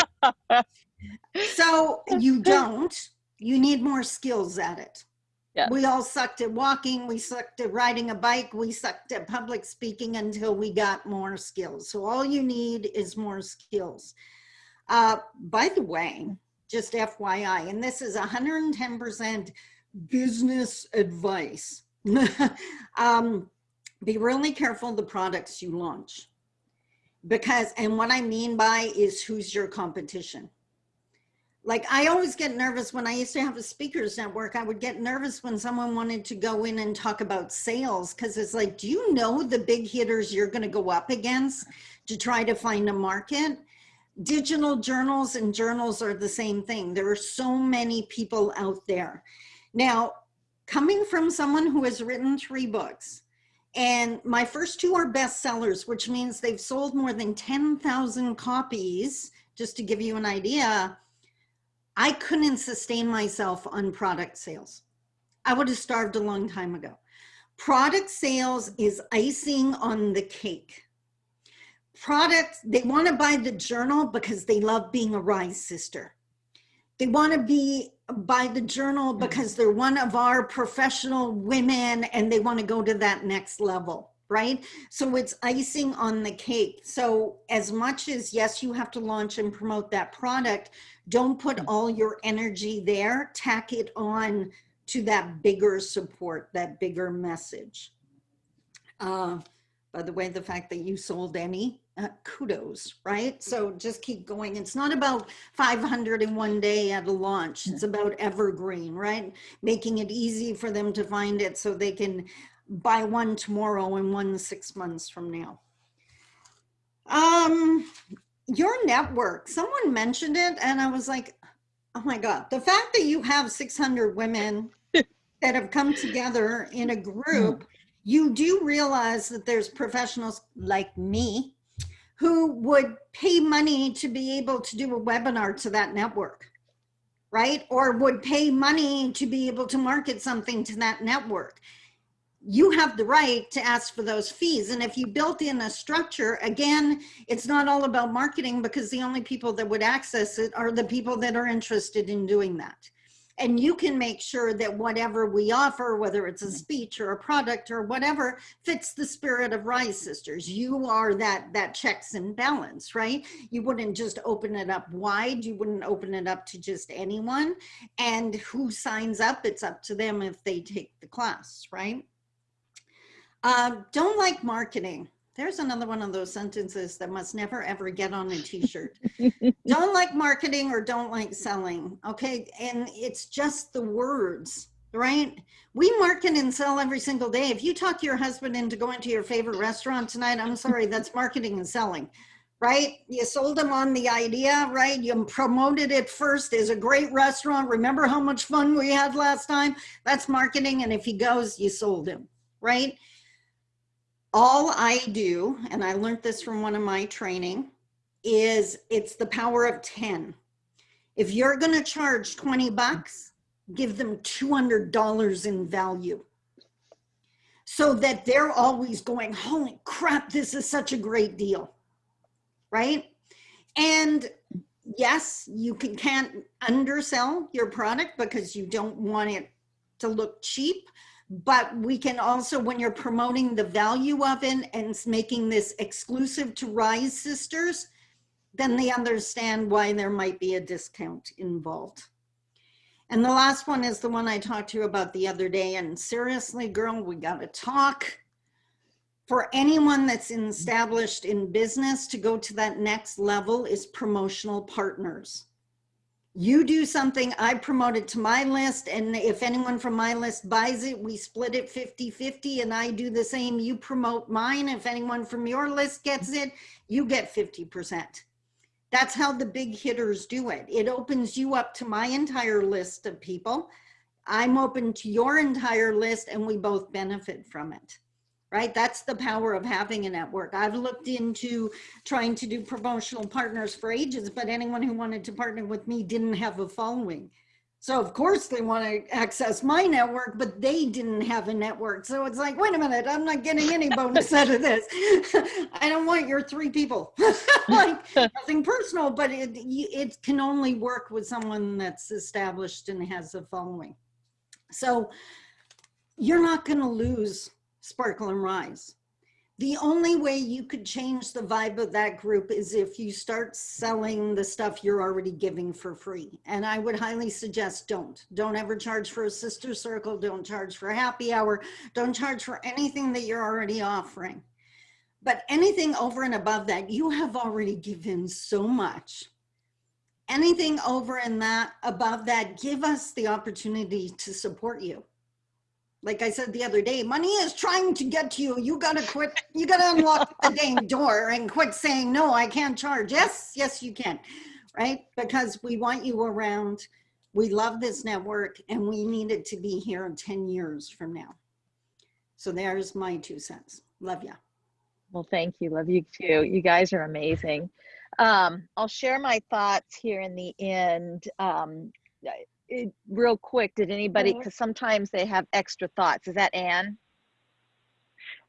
H: So you don't, you need more skills at it.
A: Yeah.
H: We all sucked at walking, we sucked at riding a bike, we sucked at public speaking until we got more skills. So all you need is more skills. Uh, by the way, just FYI, and this is 110% business advice. um, be really careful the products you launch. Because, and what I mean by is who's your competition like I always get nervous when I used to have a speakers network. I would get nervous when someone wanted to go in and talk about sales because it's like, do you know the big hitters you're going to go up against to try to find a market? Digital journals and journals are the same thing. There are so many people out there. Now, coming from someone who has written three books, and my first two are bestsellers, which means they've sold more than 10,000 copies, just to give you an idea I couldn't sustain myself on product sales. I would have starved a long time ago. Product sales is icing on the cake. Products, they want to buy the journal because they love being a Rise sister. They want to be buy the journal because they're one of our professional women and they want to go to that next level right? So it's icing on the cake. So as much as, yes, you have to launch and promote that product, don't put all your energy there, tack it on to that bigger support, that bigger message. Uh, by the way, the fact that you sold any, uh, kudos, right? So just keep going. It's not about 500 in one day at a launch. It's about evergreen, right? Making it easy for them to find it so they can buy one tomorrow and one six months from now. Um, your network, someone mentioned it and I was like, oh my God, the fact that you have 600 women that have come together in a group, you do realize that there's professionals like me who would pay money to be able to do a webinar to that network, right? Or would pay money to be able to market something to that network you have the right to ask for those fees. And if you built in a structure, again, it's not all about marketing because the only people that would access it are the people that are interested in doing that. And you can make sure that whatever we offer, whether it's a speech or a product or whatever, fits the spirit of Rise Sisters. You are that, that checks and balance, right? You wouldn't just open it up wide. You wouldn't open it up to just anyone. And who signs up, it's up to them if they take the class, right? Um, don't like marketing. There's another one of those sentences that must never ever get on a t-shirt. don't like marketing or don't like selling. Okay. And it's just the words, right? We market and sell every single day. If you talk your husband into going to your favorite restaurant tonight, I'm sorry, that's marketing and selling right? You sold him on the idea, right? You promoted it first as a great restaurant. Remember how much fun we had last time? That's marketing. And if he goes, you sold him, right? All I do, and I learned this from one of my training, is it's the power of 10. If you're going to charge 20 bucks, give them $200 in value so that they're always going, holy crap, this is such a great deal, right? And yes, you can, can't undersell your product because you don't want it to look cheap, but we can also, when you're promoting the value of it and making this exclusive to Rise Sisters, then they understand why there might be a discount involved. And the last one is the one I talked to you about the other day. And seriously, girl, we got to talk. For anyone that's established in business to go to that next level is promotional partners you do something, I promote it to my list. And if anyone from my list buys it, we split it 50 50 and I do the same. You promote mine. If anyone from your list gets it, you get 50%. That's how the big hitters do it. It opens you up to my entire list of people. I'm open to your entire list and we both benefit from it right? That's the power of having a network. I've looked into trying to do promotional partners for ages, but anyone who wanted to partner with me didn't have a following. So of course they want to access my network, but they didn't have a network. So it's like, wait a minute, I'm not getting any bonus out of this. I don't want your three people. like nothing personal, but it it can only work with someone that's established and has a following. So you're not going to lose Sparkle and Rise. The only way you could change the vibe of that group is if you start selling the stuff you're already giving for free. And I would highly suggest don't. Don't ever charge for a sister circle. Don't charge for happy hour. Don't charge for anything that you're already offering. But anything over and above that, you have already given so much. Anything over and that above that, give us the opportunity to support you like I said the other day, money is trying to get to you. You gotta quit. You gotta unlock the dang door and quit saying, no, I can't charge. Yes, yes, you can, right? Because we want you around. We love this network and we need it to be here 10 years from now. So there's my two cents. Love ya.
A: Well, thank you. Love you too. You guys are amazing. Um, I'll share my thoughts here in the end. Um, it, real quick, did anybody, because sometimes they have extra thoughts. Is that Anne?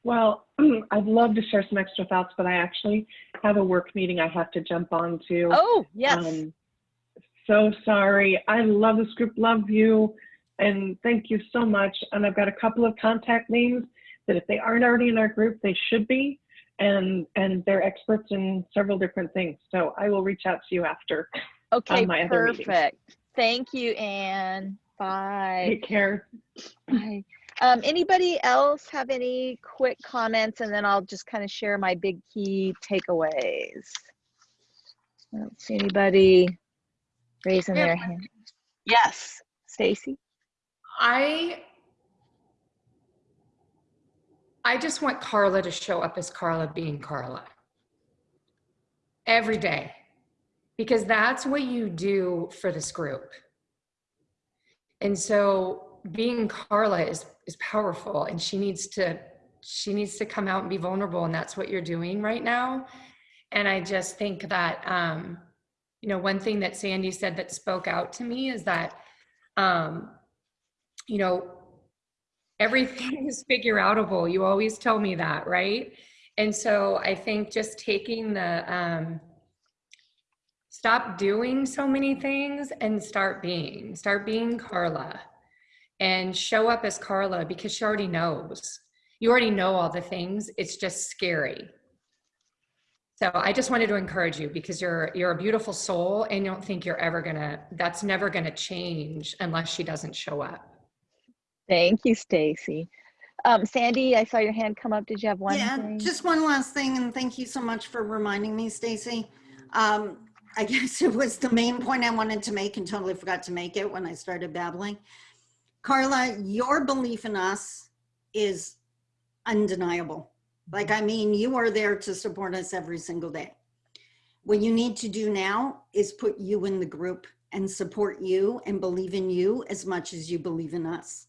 D: Well, I'd love to share some extra thoughts, but I actually have a work meeting I have to jump on to.
A: Oh, yes.
D: Um, so sorry. I love this group, love you, and thank you so much. And I've got a couple of contact names that if they aren't already in our group, they should be. And, and they're experts in several different things. So I will reach out to you after.
A: Okay,
D: my other
A: perfect. Thank you, Anne. Bye.
D: Take care.
A: Bye. Um, anybody else have any quick comments and then I'll just kind of share my big key takeaways. I don't see anybody raising
E: Yeah.
A: their hand. Yes, Stacy.
E: I I just want Carla to show up as Carla being Carla every day because that's what you do for this group. And so being Carla is is powerful and she needs to she needs to come out and be vulnerable and that's what you're doing right now. And I just think that um you know one thing that Sandy said that spoke out to me is that um you know everything is figure outable you always tell me that right and so i think just taking the um stop doing so many things and start being start being carla and show up as carla because she already knows you already know all the things it's just scary so i just wanted to encourage you because you're you're a beautiful soul and you don't think you're ever gonna that's never gonna change unless she doesn't show up
A: Thank you, Stacy. Um, Sandy, I saw your hand come up. Did you have one
H: yeah,
A: thing?
H: just one last thing, and thank you so much for reminding me, Stacy. Um, I guess it was the main point I wanted to make and totally forgot to make it when I started babbling. Carla, your belief in us is undeniable. Like, I mean, you are there to support us every single day. What you need to do now is put you in the group and support you and believe in you as much as you believe in us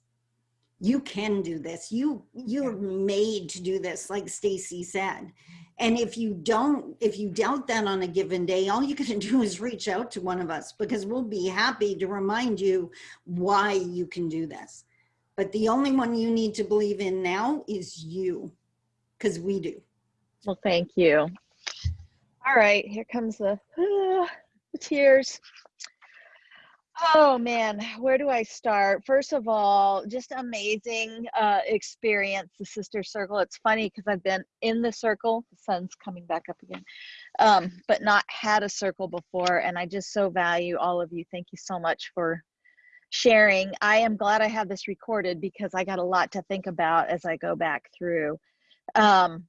H: you can do this. You you're made to do this like stacy said. And if you don't if you doubt that on a given day all you can do is reach out to one of us because we'll be happy to remind you why you can do this. But the only one you need to believe in now is you because we do.
A: Well, thank you. All right, here comes the, the tears. Oh man, where do I start? First of all, just amazing uh, experience, the Sister Circle. It's funny because I've been in the circle, the sun's coming back up again, um, but not had a circle before. And I just so value all of you. Thank you so much for sharing. I am glad I have this recorded because I got a lot to think about as I go back through. Um,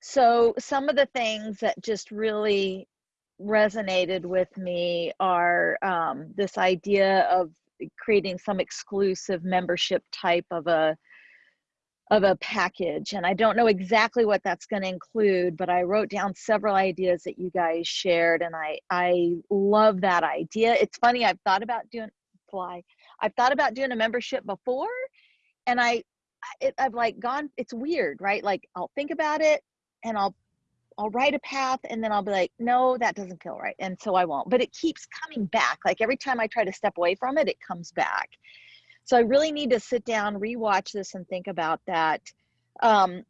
A: so some of the things that just really resonated with me are um, this idea of creating some exclusive membership type of a of a package and i don't know exactly what that's going to include but i wrote down several ideas that you guys shared and i i love that idea. It's funny i've thought about doing fly i've thought about doing a membership before and i it, i've like gone it's weird right? Like i'll think about it and i'll I'll write a path and then I'll be like, no, that doesn't feel right. And so I won't. But it keeps coming back. Like every time I try to step away from it, it comes back. So I really need to sit down, rewatch this, and think about that. Um,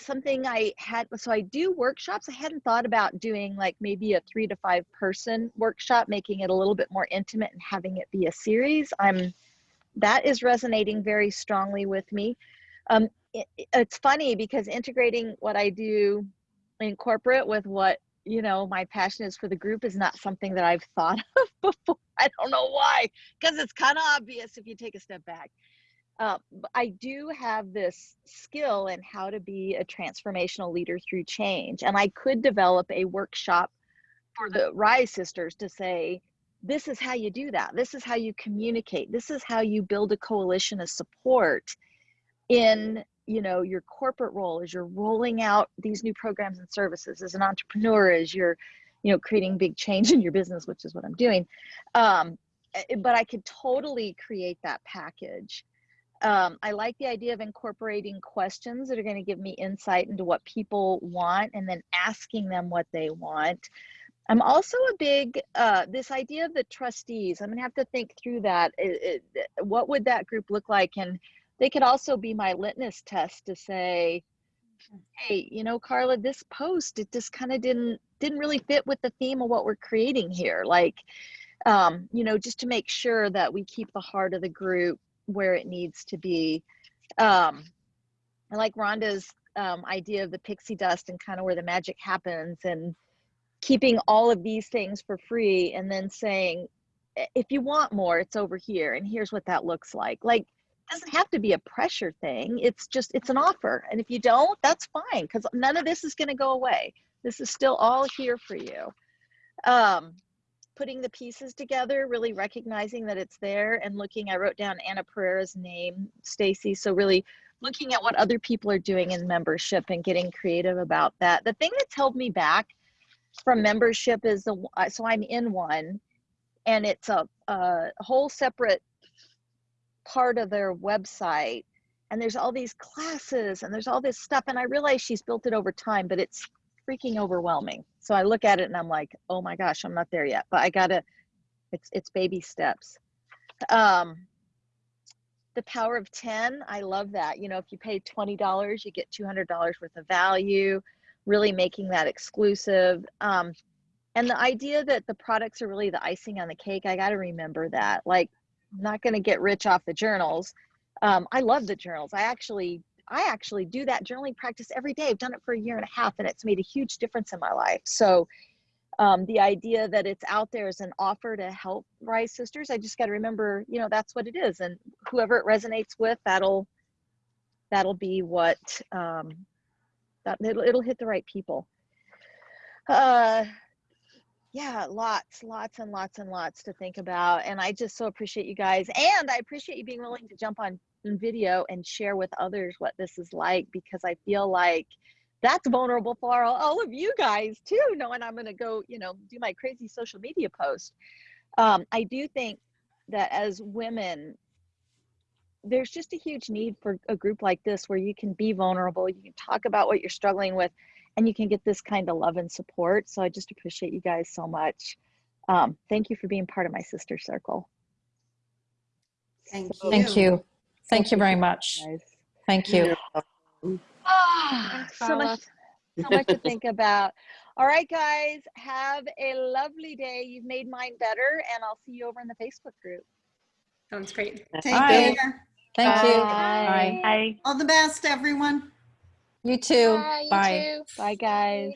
A: something I had, so I do workshops. I hadn't thought about doing like maybe a three to five person workshop, making it a little bit more intimate and having it be a series. I'm, that is resonating very strongly with me. Um, it, it's funny because integrating what I do in corporate with what you know my passion is for the group is not something that I've thought of before. I don't know why, because it's kind of obvious if you take a step back. Uh, I do have this skill in how to be a transformational leader through change, and I could develop a workshop for the Rise sisters to say, this is how you do that. This is how you communicate. This is how you build a coalition of support in you know your corporate role as you're rolling out these new programs and services as an entrepreneur as you're you know creating big change in your business which is what i'm doing. Um, eh, but i could totally create that package. Um, i like the idea of incorporating questions that are going to give me insight into what people want and then asking them what they want. I'm also a big uh, this idea of the trustees i'm going to have to think through that. It, it, what would that group look like? And they could also be my litmus test to say hey you know carla this post it just kind of didn't didn't really fit with the theme of what we're creating here. Like um you know just to make sure that we keep the heart of the group where it needs to be. Um i like rhonda's um, idea of the pixie dust and kind of where the magic happens and keeping all of these things for free and then saying if you want more it's over here and here's what that looks like. Like doesn't have to be a pressure thing. It's just, it's an offer. And if you don't, that's fine because none of this is going to go away. This is still all here for you. Um, putting the pieces together, really recognizing that it's there and looking, I wrote down Anna Pereira's name, Stacy. So really looking at what other people are doing in membership and getting creative about that. The thing that's held me back from membership is the, so I'm in one and it's a, a whole separate part of their website and there's all these classes and there's all this stuff and i realize she's built it over time but it's freaking overwhelming. So i look at it and i'm like oh my gosh i'm not there yet but i gotta it's it's baby steps. Um the power of 10 i love that. You know if you pay $20 you get $200 worth of value really making that exclusive. Um and the idea that the products are really the icing on the cake i got to remember that. Like I'm not going to get rich off the journals. Um, I love the journals. I actually, I actually do that journaling practice every day. I've done it for a year and a half, and it's made a huge difference in my life. So, um, the idea that it's out there as an offer to help Rise Sisters, I just got to remember, you know, that's what it is, and whoever it resonates with, that'll, that'll be what, um, that it'll, it'll hit the right people. Uh, yeah, lots, lots and lots and lots to think about. And I just so appreciate you guys. And I appreciate you being willing to jump on video and share with others what this is like because I feel like that's vulnerable for all, of you guys too, knowing I'm going to go, you know, do my crazy social media post. Um, I do think that as women, there's just a huge need for a group like this where you can be vulnerable, you can talk about what you're struggling with and you can get this kind of love and support. So I just appreciate you guys so much. Um, thank you for being part of my sister circle.
H: Thank
A: So-
H: you.
G: Thank you. Thank you very much.
A: Guys.
G: Thank you.
A: Ah, so much, so much to think about. All right, guys, have a lovely day. You've made mine better, and I'll see you over in the Facebook group.
E: Sounds great.
H: Take
G: Bye.
H: care.
G: Thank you.
A: Bye.
G: Bye.
H: All the best, everyone.
G: You too.
I: Bye. You
G: Bye.
I: too.
A: Bye, guys.